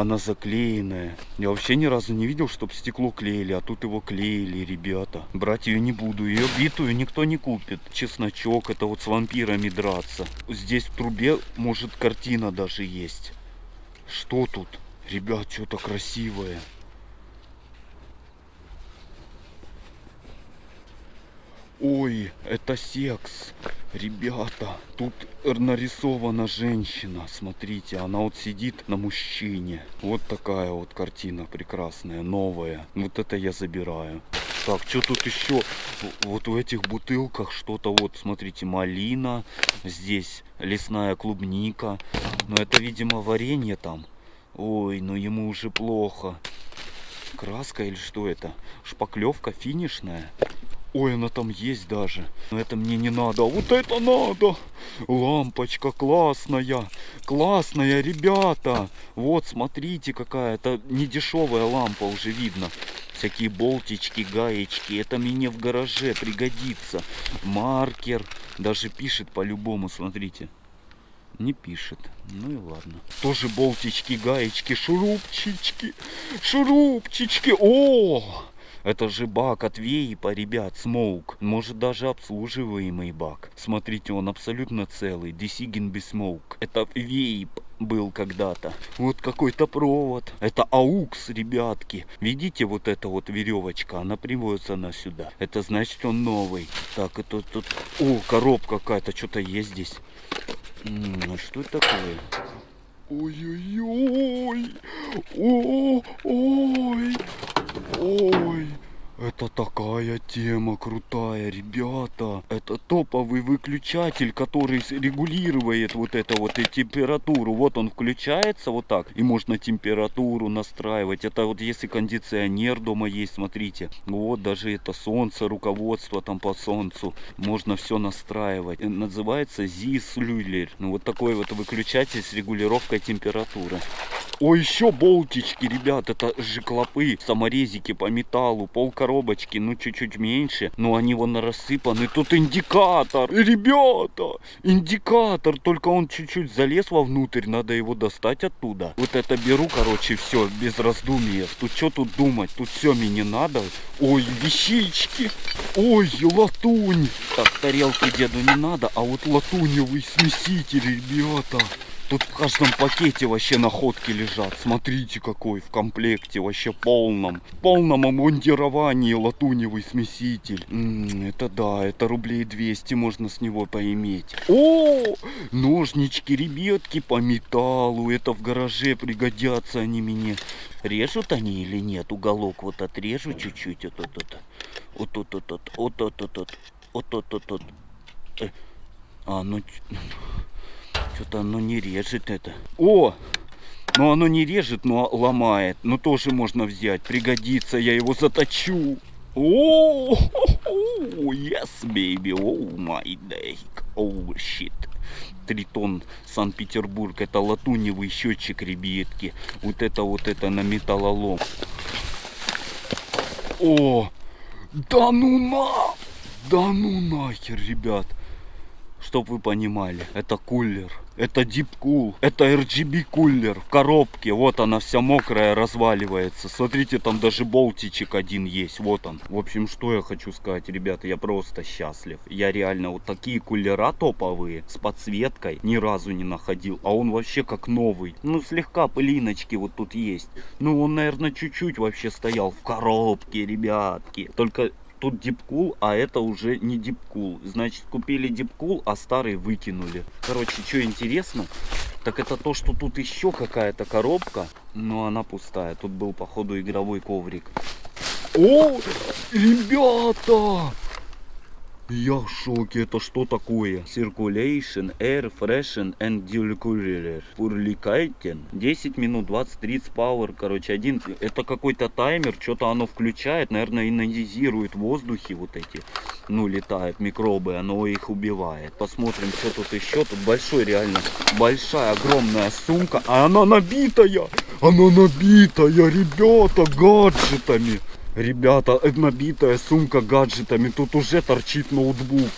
Она заклеенная. Я вообще ни разу не видел, чтобы стекло клеили, а тут его клеили, ребята. Брать ее не буду, ее битую никто не купит. Чесночок, это вот с вампирами драться. Здесь в трубе, может, картина даже есть. Что тут? Ребят, что-то красивое. Ой, это секс. Ребята, тут нарисована женщина. Смотрите, она вот сидит на мужчине. Вот такая вот картина прекрасная, новая. Вот это я забираю. Так, что тут еще? Вот в этих бутылках что-то вот, смотрите, малина. Здесь лесная клубника. Но это, видимо, варенье там. Ой, ну ему уже плохо. Краска или что это? Шпаклевка финишная. Ой, она там есть даже. Но это мне не надо. Вот это надо. Лампочка классная. Классная, ребята. Вот, смотрите какая. Это не дешевая лампа уже видно. Всякие болтички, гаечки. Это мне в гараже пригодится. Маркер. Даже пишет по-любому, смотрите. Не пишет. Ну и ладно. Тоже болтички, гаечки, шурупчички. Шурупчички. О! Это же бак от Вейпа, ребят, Smoke. Может даже обслуживаемый бак. Смотрите, он абсолютно целый. Десигин без Smoke. Это Вейп был когда-то. Вот какой-то провод. Это аукс, ребятки. Видите, вот эта вот веревочка, она приводится на сюда. Это значит он новый. Так, это тут... О, коробка какая-то, что-то есть здесь. М -м, а что это такое? Ой-ой-ой! Ой! Ой! Это такая тема крутая, ребята. Это топовый выключатель, который регулирует вот это вот и температуру. Вот он включается вот так. И можно температуру настраивать. Это вот если кондиционер дома есть, смотрите. Вот даже это солнце, руководство там по солнцу. Можно все настраивать. Называется ZIS. Ну вот такой вот выключатель с регулировкой температуры. О, еще болтички, ребят. Это же клопы, саморезики по металлу, полка коробочки, ну чуть-чуть меньше, но они вон рассыпаны. Тут индикатор, ребята, индикатор, только он чуть-чуть залез вовнутрь, надо его достать оттуда. Вот это беру, короче, все, без раздумий. Тут что тут думать, тут все мне не надо. Ой, вещички, ой, латунь. Так, тарелки деду не надо, а вот латуневый смеситель, ребята. Тут в каждом пакете вообще находки лежат. Смотрите какой в комплекте, вообще полном. В полном обмундировании латуневый смеситель. М, это да, это рублей 200 можно с него поиметь. О, ножнички, ребятки по металлу. Это в гараже пригодятся они мне. Режут они или нет? Уголок вот отрежу чуть-чуть. Вот тут, вот тут, вот тут, вот тут, вот тут, вот тут, вот тут. Э, А, ну... что-то оно не режет это. О! Ну оно не режет, но ломает. Ну тоже можно взять. Пригодится, я его заточу. О, yes, baby. Oh my day. Oh shit. Тритон, Санкт-Петербург. Это латуневый счетчик, ребятки. Вот это вот это на металлолом. О, да ну на! Да ну нахер, ребят. Чтоб вы понимали, это кулер. Это Deep Cool. Это RGB кулер в коробке. Вот она вся мокрая разваливается. Смотрите, там даже болтичек один есть. Вот он. В общем, что я хочу сказать, ребята, я просто счастлив. Я реально вот такие кулера топовые с подсветкой ни разу не находил. А он вообще как новый. Ну, слегка пылиночки вот тут есть. Ну, он, наверное, чуть-чуть вообще стоял в коробке, ребятки. Только тут дипкул, а это уже не дипкул. Значит, купили дипкул, а старый выкинули. Короче, что интересно, так это то, что тут еще какая-то коробка, но она пустая. Тут был, походу, игровой коврик. О, ребята! Я в шоке, это что такое? Circulation, Air, Freshen and Decorator. Пурликайтен. 10 минут, 20-30 power, короче, один. Это какой-то таймер, что-то оно включает, наверное, инонизирует воздухи вот эти. Ну, летают микробы, оно их убивает. Посмотрим, что тут еще. Тут большой, реально, большая, огромная сумка. А она набитая! Она набитая, ребята, гаджетами. Ребята, набитая сумка гаджетами. Тут уже торчит ноутбук.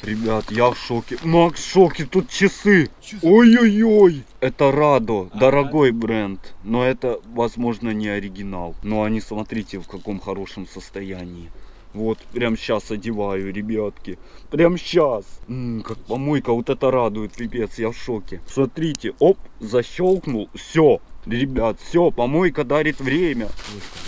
Ребят, я в шоке. Макс в шоке, тут часы. Ой-ой-ой. Это Радо, дорогой бренд. Но это, возможно, не оригинал. Но они, смотрите, в каком хорошем состоянии. Вот, прям сейчас одеваю, ребятки. Прям сейчас. как помойка, вот это радует, пипец, я в шоке. Смотрите, оп, защелкнул, все. Ребят, все, помойка дарит время.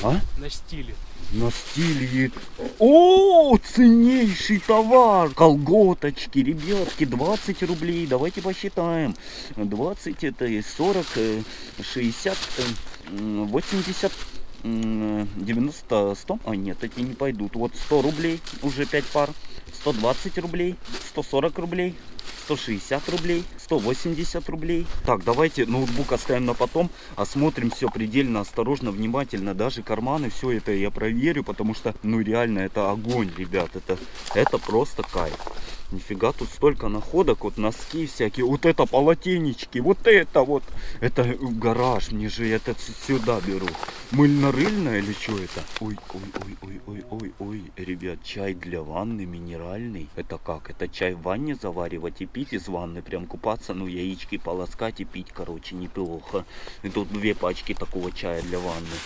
А? На стиле. На стиле. О, ценнейший товар. Колготочки, ребятки, 20 рублей. Давайте посчитаем. 20 это и 40, э, 60, э, м, 80, м, 90, 100. А нет, эти не пойдут. Вот 100 рублей, уже 5 пар. 120 рублей, 140 рублей. 160 рублей, 180 рублей. Так, давайте ноутбук оставим на потом, осмотрим все предельно осторожно, внимательно. Даже карманы, все это я проверю, потому что, ну реально, это огонь, ребят. Это, это просто кайф. Нифига, тут столько находок, вот носки всякие, вот это полотенечки, вот это вот. Это гараж, мне же это сюда беру. Мыльно-рыльное или что это? Ой, ой, ой, ой, ой, ой, ой, ребят, чай для ванны минеральный. Это как? Это чай в ванне заваривать и пить из ванны, прям купаться, ну яички полоскать и пить, короче, неплохо. И тут две пачки такого чая для ванны.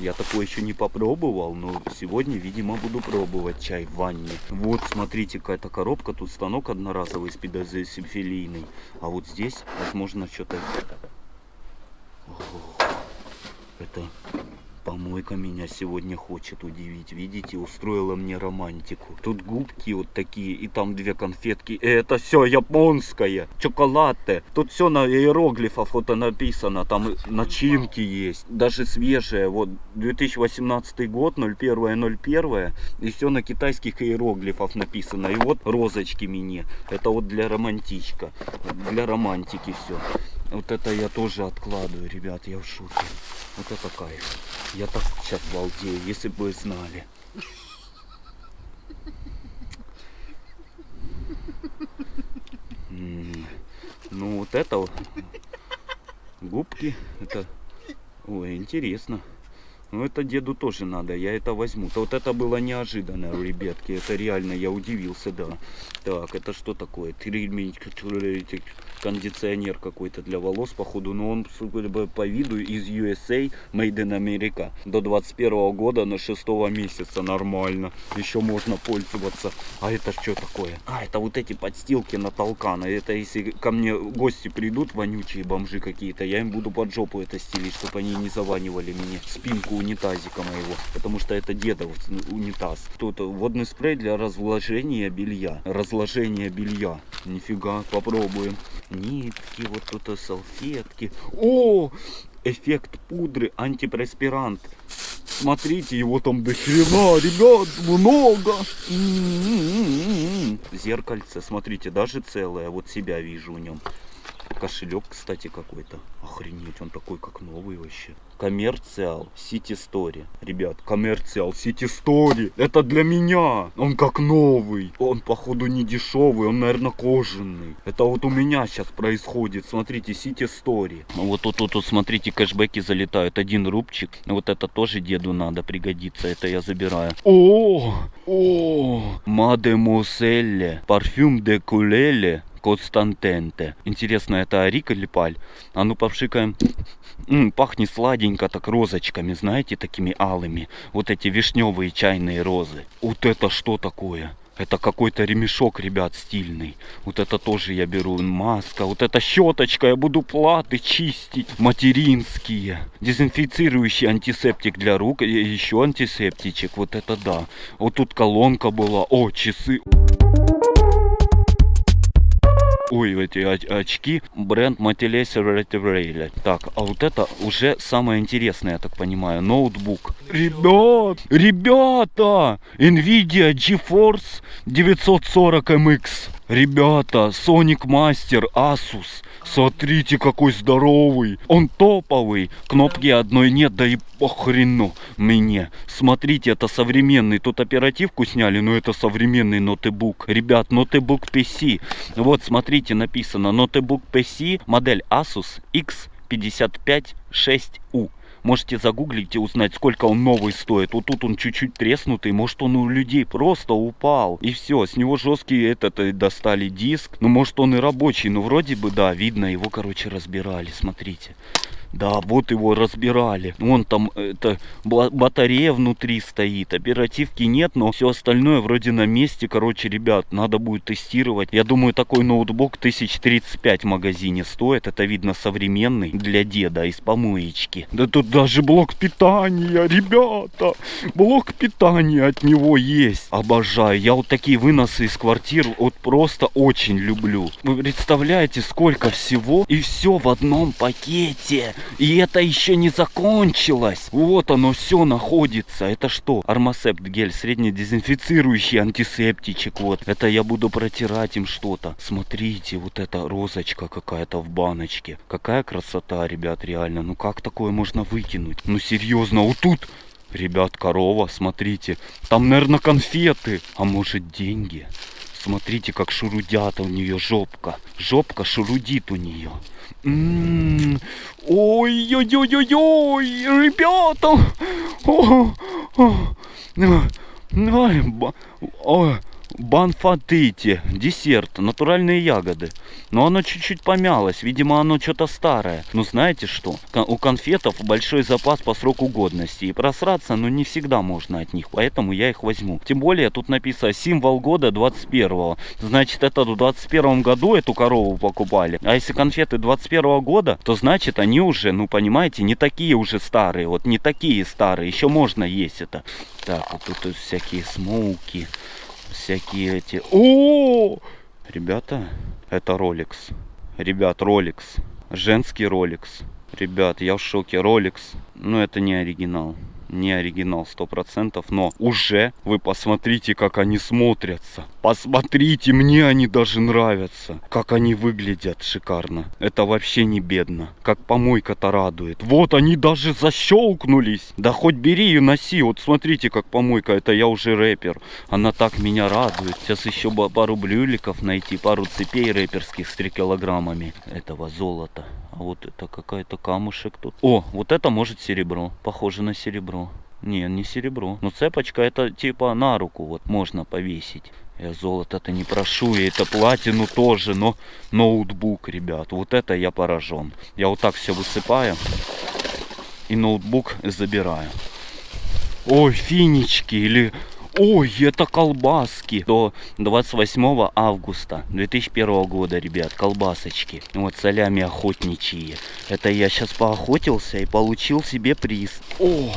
Я такое еще не попробовал, но сегодня, видимо, буду пробовать чай в ванне. Вот, смотрите, какая-то коробка. Тут станок одноразовый с педозесимфилийный. А вот здесь, возможно, что-то... Это помойка меня сегодня хочет удивить. Видите, устроила мне романтику. Тут губки вот такие, и там две конфетки. И это все японское. Чоколатте. Тут все на иероглифах вот написано. Там начинки есть. Даже свежие. Вот 2018 год, 01.01. И все на китайских иероглифах написано. И вот розочки мне. Это вот для романтичка. Для романтики все. Вот это я тоже откладываю, ребят, я в шоке. Вот это кайф. Я так сейчас балдею, если бы вы знали. Ну вот это вот. Губки. Это. Ой, интересно. Ну это деду тоже надо, я это возьму. То вот это было неожиданно, ребятки. Это реально, я удивился, да. Так, это что такое? Кондиционер какой-то для волос, походу. Но он, по виду из USA, Made in America. До 21 года на 6 месяца нормально. Еще можно пользоваться. А это что такое? А, это вот эти подстилки на толкана. Это если ко мне гости придут, вонючие бомжи какие-то, я им буду под жопу это стелить, чтобы они не заванивали мне спинку унитазика моего. Потому что это дедов унитаз. Тут водный спрей для разложения белья. Разложение белья. Нифига, попробуем. Нитки, вот тут салфетки. О! Эффект пудры, антипреспирант. Смотрите, его там до хрена, ребят, много. М-м-м-м. Зеркальце, смотрите, даже целое. Вот себя вижу в нем. Кошелек, кстати, какой-то. Охренеть, он такой, как новый вообще. Коммерциал Сити Стори. Ребят, коммерциал Сити Стори. Это для меня. Он как новый. Он, походу, не дешевый. Он, наверное, кожаный. Это вот у меня сейчас происходит. Смотрите, Сити Стори. Вот тут, тут, тут, смотрите, кэшбэки залетают. Один рубчик. Вот это тоже деду надо пригодится. Это я забираю. О! О! Мадемуселле. Парфюм де кулеле. Константенте. Интересно, это Рик или Паль? А ну попшикаем. М, пахнет сладенько так розочками, знаете, такими алыми. Вот эти вишневые чайные розы. Вот это что такое? Это какой-то ремешок, ребят, стильный. Вот это тоже я беру. Маска. Вот эта щеточка. Я буду платы чистить. Материнские. Дезинфицирующий антисептик для рук. И еще антисептичек. Вот это да. Вот тут колонка была. О, часы. Ой, эти оч- очки. Бренд Motilese Retrailer. Так, а вот это уже самое интересное, я так понимаю. Ноутбук. Ребят, ребята! Nvidia GeForce 940 MX. Ребята, Sonic Master Asus. Смотрите, какой здоровый. Он топовый. Кнопки одной нет, да и похрену мне. Смотрите, это современный. Тут оперативку сняли, но это современный ноутбук. Ребят, ноутбук PC. Вот, смотрите, написано ноутбук PC, модель Asus X556U. Можете загуглить и узнать, сколько он новый стоит. Вот тут он чуть-чуть треснутый. Может, он у людей просто упал. И все, с него жесткий этот э, достали диск. Ну, может, он и рабочий. Ну, вроде бы, да, видно, его, короче, разбирали. Смотрите. Да, вот его разбирали. Вон там это батарея внутри стоит. Оперативки нет, но все остальное вроде на месте. Короче, ребят, надо будет тестировать. Я думаю, такой ноутбук 1035 в магазине стоит. Это видно современный для деда из помоечки. Да тут даже блок питания, ребята. Блок питания от него есть. Обожаю. Я вот такие выносы из квартир вот просто очень люблю. Вы представляете, сколько всего и все в одном пакете. И это еще не закончилось. Вот оно все находится. Это что? Армасепт гель, среднедезинфицирующий антисептичек. Вот. Это я буду протирать им что-то. Смотрите, вот эта розочка какая-то в баночке. Какая красота, ребят, реально. Ну как такое можно выкинуть? Ну серьезно, вот тут... Ребят, корова, смотрите. Там, наверное, конфеты. А может, деньги? Смотрите, как шурудят у нее жопка. Жопка шурудит у нее. М, Ой-ой-ой-ой-ой, ребята! Ой, ба- ой, банфатыти, десерт, натуральные ягоды. Но оно чуть-чуть помялось, видимо оно что-то старое. Ну знаете что, у конфетов большой запас по сроку годности. И просраться, ну не всегда можно от них, поэтому я их возьму. Тем более тут написано символ года 21-го. Значит это в 21 году эту корову покупали. А если конфеты 21 года, то значит они уже, ну понимаете, не такие уже старые. Вот не такие старые, еще можно есть это. Так, вот тут всякие смоуки, всякие эти... О! Ребята, это Rolex. Ребят, Rolex. Женский Rolex. Ребят, я в шоке. Rolex. Но это не оригинал. Не оригинал 100%, но уже вы посмотрите, как они смотрятся. Посмотрите, мне они даже нравятся. Как они выглядят шикарно. Это вообще не бедно. Как помойка-то радует. Вот они даже защелкнулись. Да хоть бери и носи. Вот смотрите, как помойка. Это я уже рэпер. Она так меня радует. Сейчас еще пару блюликов найти, пару цепей рэперских с 3 килограммами этого золота. А вот это какая-то камушек тут. О, вот это может серебро. Похоже на серебро. Не, не серебро. Но цепочка это типа на руку вот можно повесить. Я золото-то не прошу, и это платину тоже, но ноутбук, ребят, вот это я поражен. Я вот так все высыпаю и ноутбук забираю. Ой, финички или... Ой, это колбаски. До 28 августа 2001 года, ребят, колбасочки. Вот солями охотничьи. Это я сейчас поохотился и получил себе приз. О,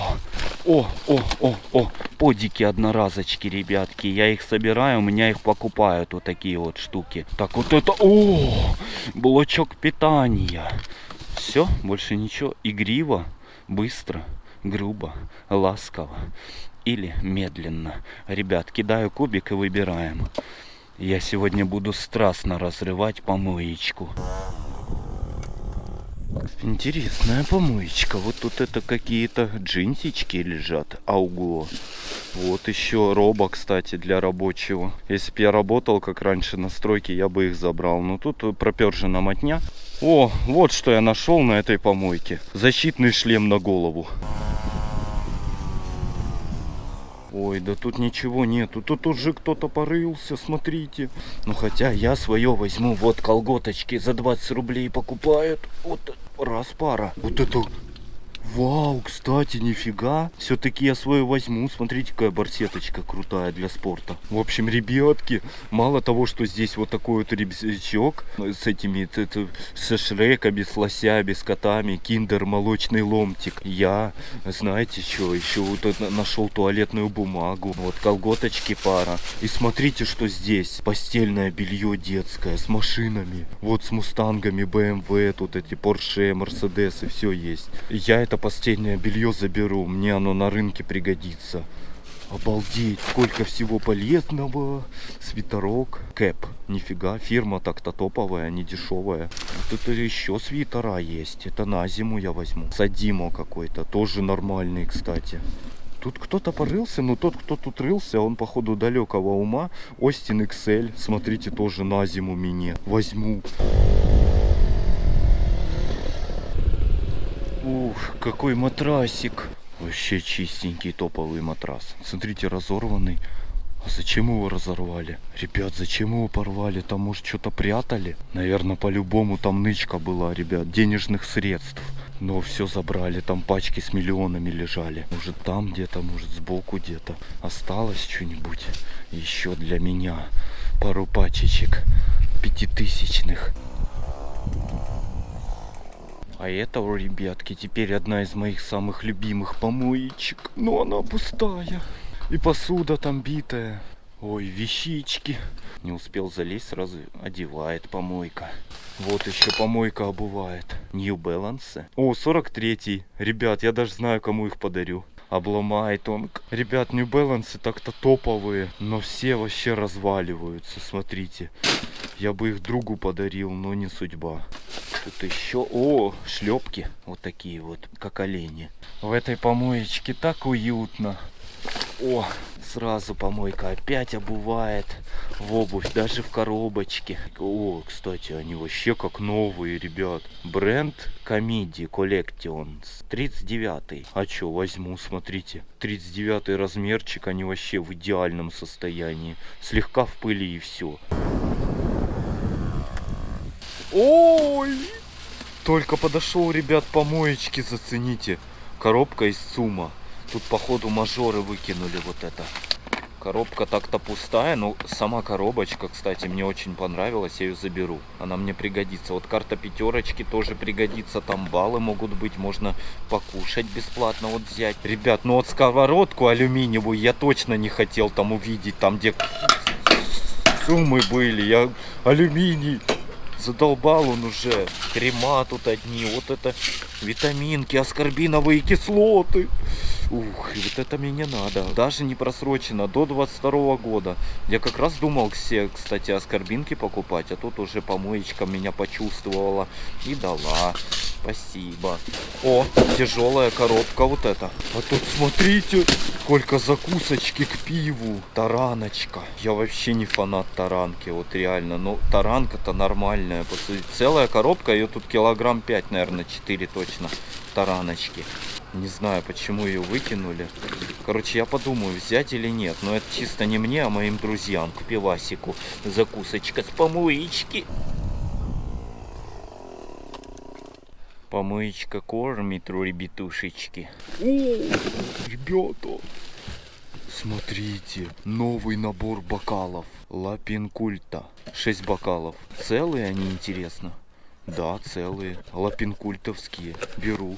о, о, о, о, подики одноразочки, ребятки. Я их собираю, у меня их покупают вот такие вот штуки. Так, вот это, о, блочок питания. Все, больше ничего. Игриво, быстро, грубо, ласково или медленно. Ребят, кидаю кубик и выбираем. Я сегодня буду страстно разрывать помоечку. Интересная помоечка. Вот тут это какие-то джинсички лежат. Ауго. Вот еще роба, кстати, для рабочего. Если бы я работал, как раньше на стройке, я бы их забрал. Но тут пропержена мотня. О, вот что я нашел на этой помойке. Защитный шлем на голову. Ой, да тут ничего нету. Тут уже кто-то порылся, смотрите. Ну хотя я свое возьму. Вот колготочки за 20 рублей покупают. Вот раз пара. Вот это Вау, кстати, нифига. Все-таки я свою возьму. Смотрите, какая барсеточка крутая для спорта. В общем, ребятки, мало того, что здесь вот такой вот рюкзачок с этими, это, со шреками, с лосями, с котами, киндер, молочный ломтик. Я, знаете что, еще вот нашел туалетную бумагу. Вот колготочки пара. И смотрите, что здесь. Постельное белье детское с машинами. Вот с мустангами, BMW, тут эти Porsche, Mercedes и все есть. Я это постельное белье заберу, мне оно на рынке пригодится. Обалдеть, сколько всего полезного. Свитерок, кэп, нифига, фирма так-то топовая, не дешевая. Вот это еще свитера есть, это на зиму я возьму. Садимо какой-то, тоже нормальный, кстати. Тут кто-то порылся, но тот, кто тут рылся, он походу далекого ума. Остин XL, смотрите, тоже на зиму мне возьму. Ух, какой матрасик. Вообще чистенький топовый матрас. Смотрите, разорванный. А зачем его разорвали? Ребят, зачем его порвали? Там, может, что-то прятали? Наверное, по-любому там нычка была, ребят, денежных средств. Но все забрали, там пачки с миллионами лежали. Может, там где-то, может, сбоку где-то. Осталось что-нибудь еще для меня. Пару пачечек пятитысячных. А это, ребятки, теперь одна из моих самых любимых помоечек. Но она пустая. И посуда там битая. Ой, вещички. Не успел залезть, сразу одевает помойка. Вот еще помойка обувает. New Balance. О, 43-й. Ребят, я даже знаю, кому их подарю обломает он. Ребят, New Balance так-то топовые, но все вообще разваливаются, смотрите. Я бы их другу подарил, но не судьба. Тут еще... О, шлепки. Вот такие вот, как олени. В этой помоечке так уютно. О, сразу помойка опять обувает в обувь, даже в коробочке. О, кстати, они вообще как новые, ребят. Бренд Comedy Collection 39. А что, возьму, смотрите. 39 размерчик, они вообще в идеальном состоянии. Слегка в пыли и все. Ой! Только подошел, ребят, помоечки, зацените. Коробка из Сума. Тут, походу, мажоры выкинули вот это. Коробка так-то пустая, но сама коробочка, кстати, мне очень понравилась, я ее заберу. Она мне пригодится. Вот карта пятерочки тоже пригодится, там баллы могут быть, можно покушать бесплатно вот взять. Ребят, ну вот сковородку алюминиевую я точно не хотел там увидеть, там где суммы были, я алюминий Задолбал он уже. Крема тут одни. Вот это витаминки, аскорбиновые кислоты. Ух, и вот это мне не надо. Даже не просрочено, до 22 года. Я как раз думал все, кстати, аскорбинки покупать, а тут уже помоечка меня почувствовала и дала. Спасибо. О, тяжелая коробка вот эта. А тут смотрите, сколько закусочки к пиву. Тараночка. Я вообще не фанат таранки, вот реально. Но таранка-то нормальная. Целая коробка, ее тут килограмм 5, наверное, 4 точно. Тараночки. Не знаю, почему ее выкинули. Короче, я подумаю, взять или нет. Но это чисто не мне, а моим друзьям. К пивасику. Закусочка с помоечки. Помоечка кормит, ребятушечки. О, ребята, смотрите, новый набор бокалов. Лапинкульта. 6 бокалов. Целые они, интересно? Да, целые. Лапинкультовские. Беру.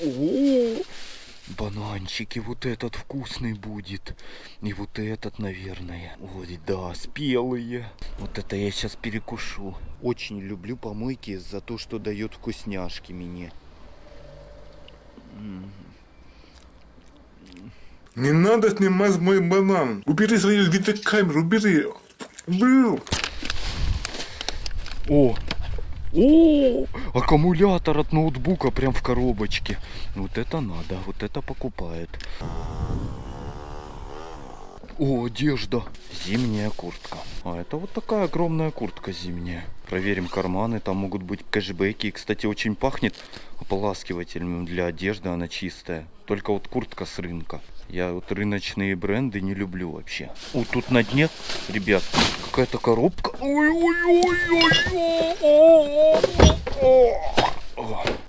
О, бананчики, вот этот вкусный будет. И вот этот, наверное. Ой, да, спелые. Вот это я сейчас перекушу. Очень люблю помойки за то, что дает вкусняшки мне. Не надо снимать мой банан. Убери свою видеокамеру, убери. Убери. О! О! Аккумулятор от ноутбука прям в коробочке. Вот это надо, вот это покупает. О, одежда. Зимняя куртка. А это вот такая огромная куртка зимняя. Проверим карманы, там могут быть кэшбэки. Кстати, очень пахнет ополаскивателем для одежды, она чистая. Только вот куртка с рынка. Я вот рыночные бренды не люблю вообще. О, тут на дне, ребят, какая-то коробка.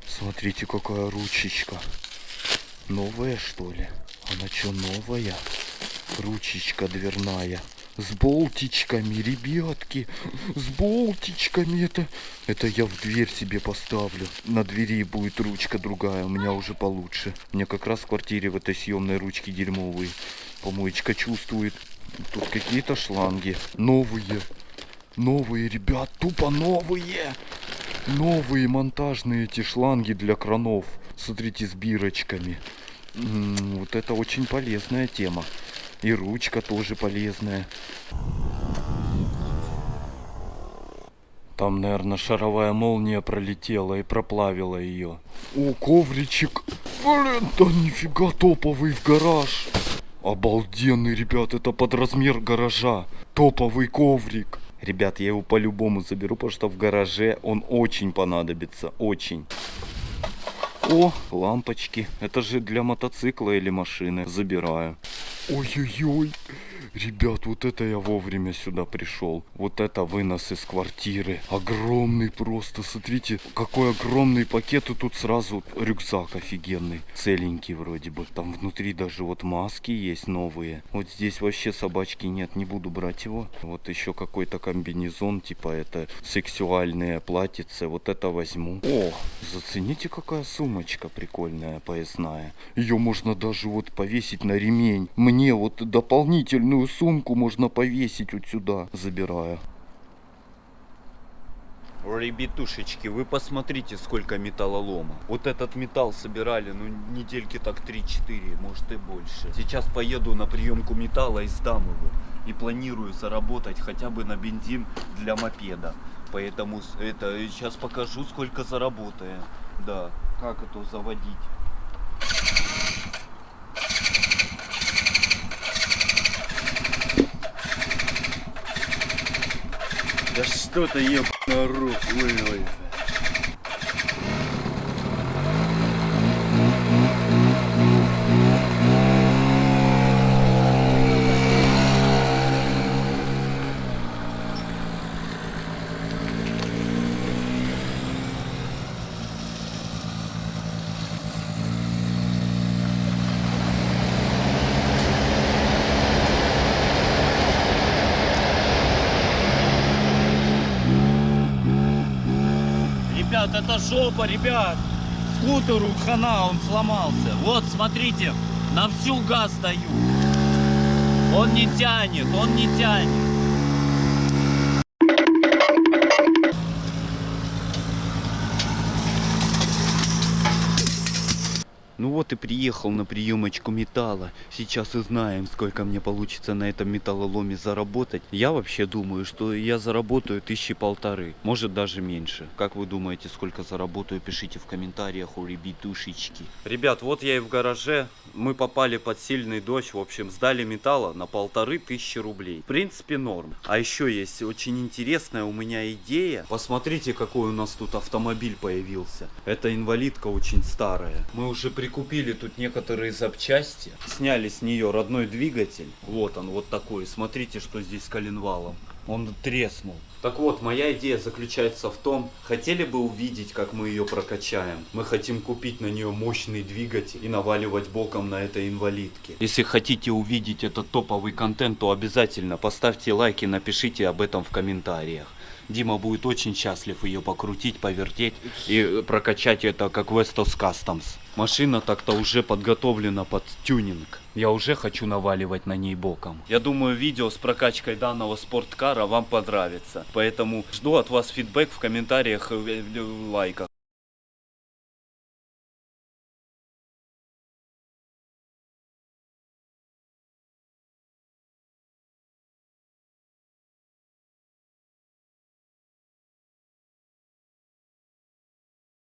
Смотрите, какая ручечка. Новая, что ли? Она что, новая? Ручечка дверная. С болтичками, ребятки. С болтичками. Это, это я в дверь себе поставлю. На двери будет ручка другая. У меня уже получше. У меня как раз в квартире в этой съемной ручке дерьмовые. Помоечка чувствует. Тут какие-то шланги. Новые. Новые, ребят, тупо новые. Новые монтажные эти шланги для кранов. Смотрите, с бирочками. М, Вот это очень полезная тема. И ручка тоже полезная. Там, наверное, шаровая молния пролетела и проплавила ее. О, ковричек. Блин, да нифига топовый в гараж. Обалденный, ребят, это под размер гаража. Топовый коврик. Ребят, я его по-любому заберу, потому что в гараже он очень понадобится. Очень. О, лампочки. Это же для мотоцикла или машины. Забираю. Ой-ой-ой. Ребят, вот это я вовремя сюда пришел. Вот это вынос из квартиры. Огромный просто. Смотрите, какой огромный пакет. И тут сразу рюкзак офигенный. Целенький вроде бы. Там внутри даже вот маски есть новые. Вот здесь вообще собачки нет. Не буду брать его. Вот еще какой-то комбинезон. Типа это сексуальные платьице. Вот это возьму. О, зацените какая сумочка прикольная, поясная. Ее можно даже вот повесить на ремень. Мне вот дополнительную сумку можно повесить вот сюда. Забираю. Ребятушечки, вы посмотрите, сколько металлолома. Вот этот металл собирали, ну, недельки так 3-4, может и больше. Сейчас поеду на приемку металла и сдам его. И планирую заработать хотя бы на бензин для мопеда. Поэтому это сейчас покажу, сколько заработаем. Да, как это заводить. Да что ты еб на руку, Ребят, это жопа, ребят. Скутеру хана, он сломался. Вот, смотрите, на всю газ даю. Он не тянет, он не тянет. Вот и приехал на приемочку металла. Сейчас узнаем, сколько мне получится на этом металлоломе заработать. Я вообще думаю, что я заработаю тысячи полторы, может даже меньше. Как вы думаете, сколько заработаю? Пишите в комментариях у ребятушечки. Ребят, вот я и в гараже. Мы попали под сильный дождь. В общем, сдали металла на полторы тысячи рублей. В принципе, норм. А еще есть очень интересная у меня идея. Посмотрите, какой у нас тут автомобиль появился. Это инвалидка очень старая. Мы уже прикупили тут некоторые запчасти. Сняли с нее родной двигатель. Вот он, вот такой. Смотрите, что здесь с коленвалом. Он треснул. Так вот, моя идея заключается в том, хотели бы увидеть, как мы ее прокачаем. Мы хотим купить на нее мощный двигатель и наваливать боком на этой инвалидке. Если хотите увидеть этот топовый контент, то обязательно поставьте лайк и напишите об этом в комментариях. Дима будет очень счастлив ее покрутить, повертеть и прокачать это как Vestos Customs. Машина так-то уже подготовлена под тюнинг. Я уже хочу наваливать на ней боком. Я думаю, видео с прокачкой данного спорткара вам понравится. Поэтому жду от вас фидбэк в комментариях, э, лайках.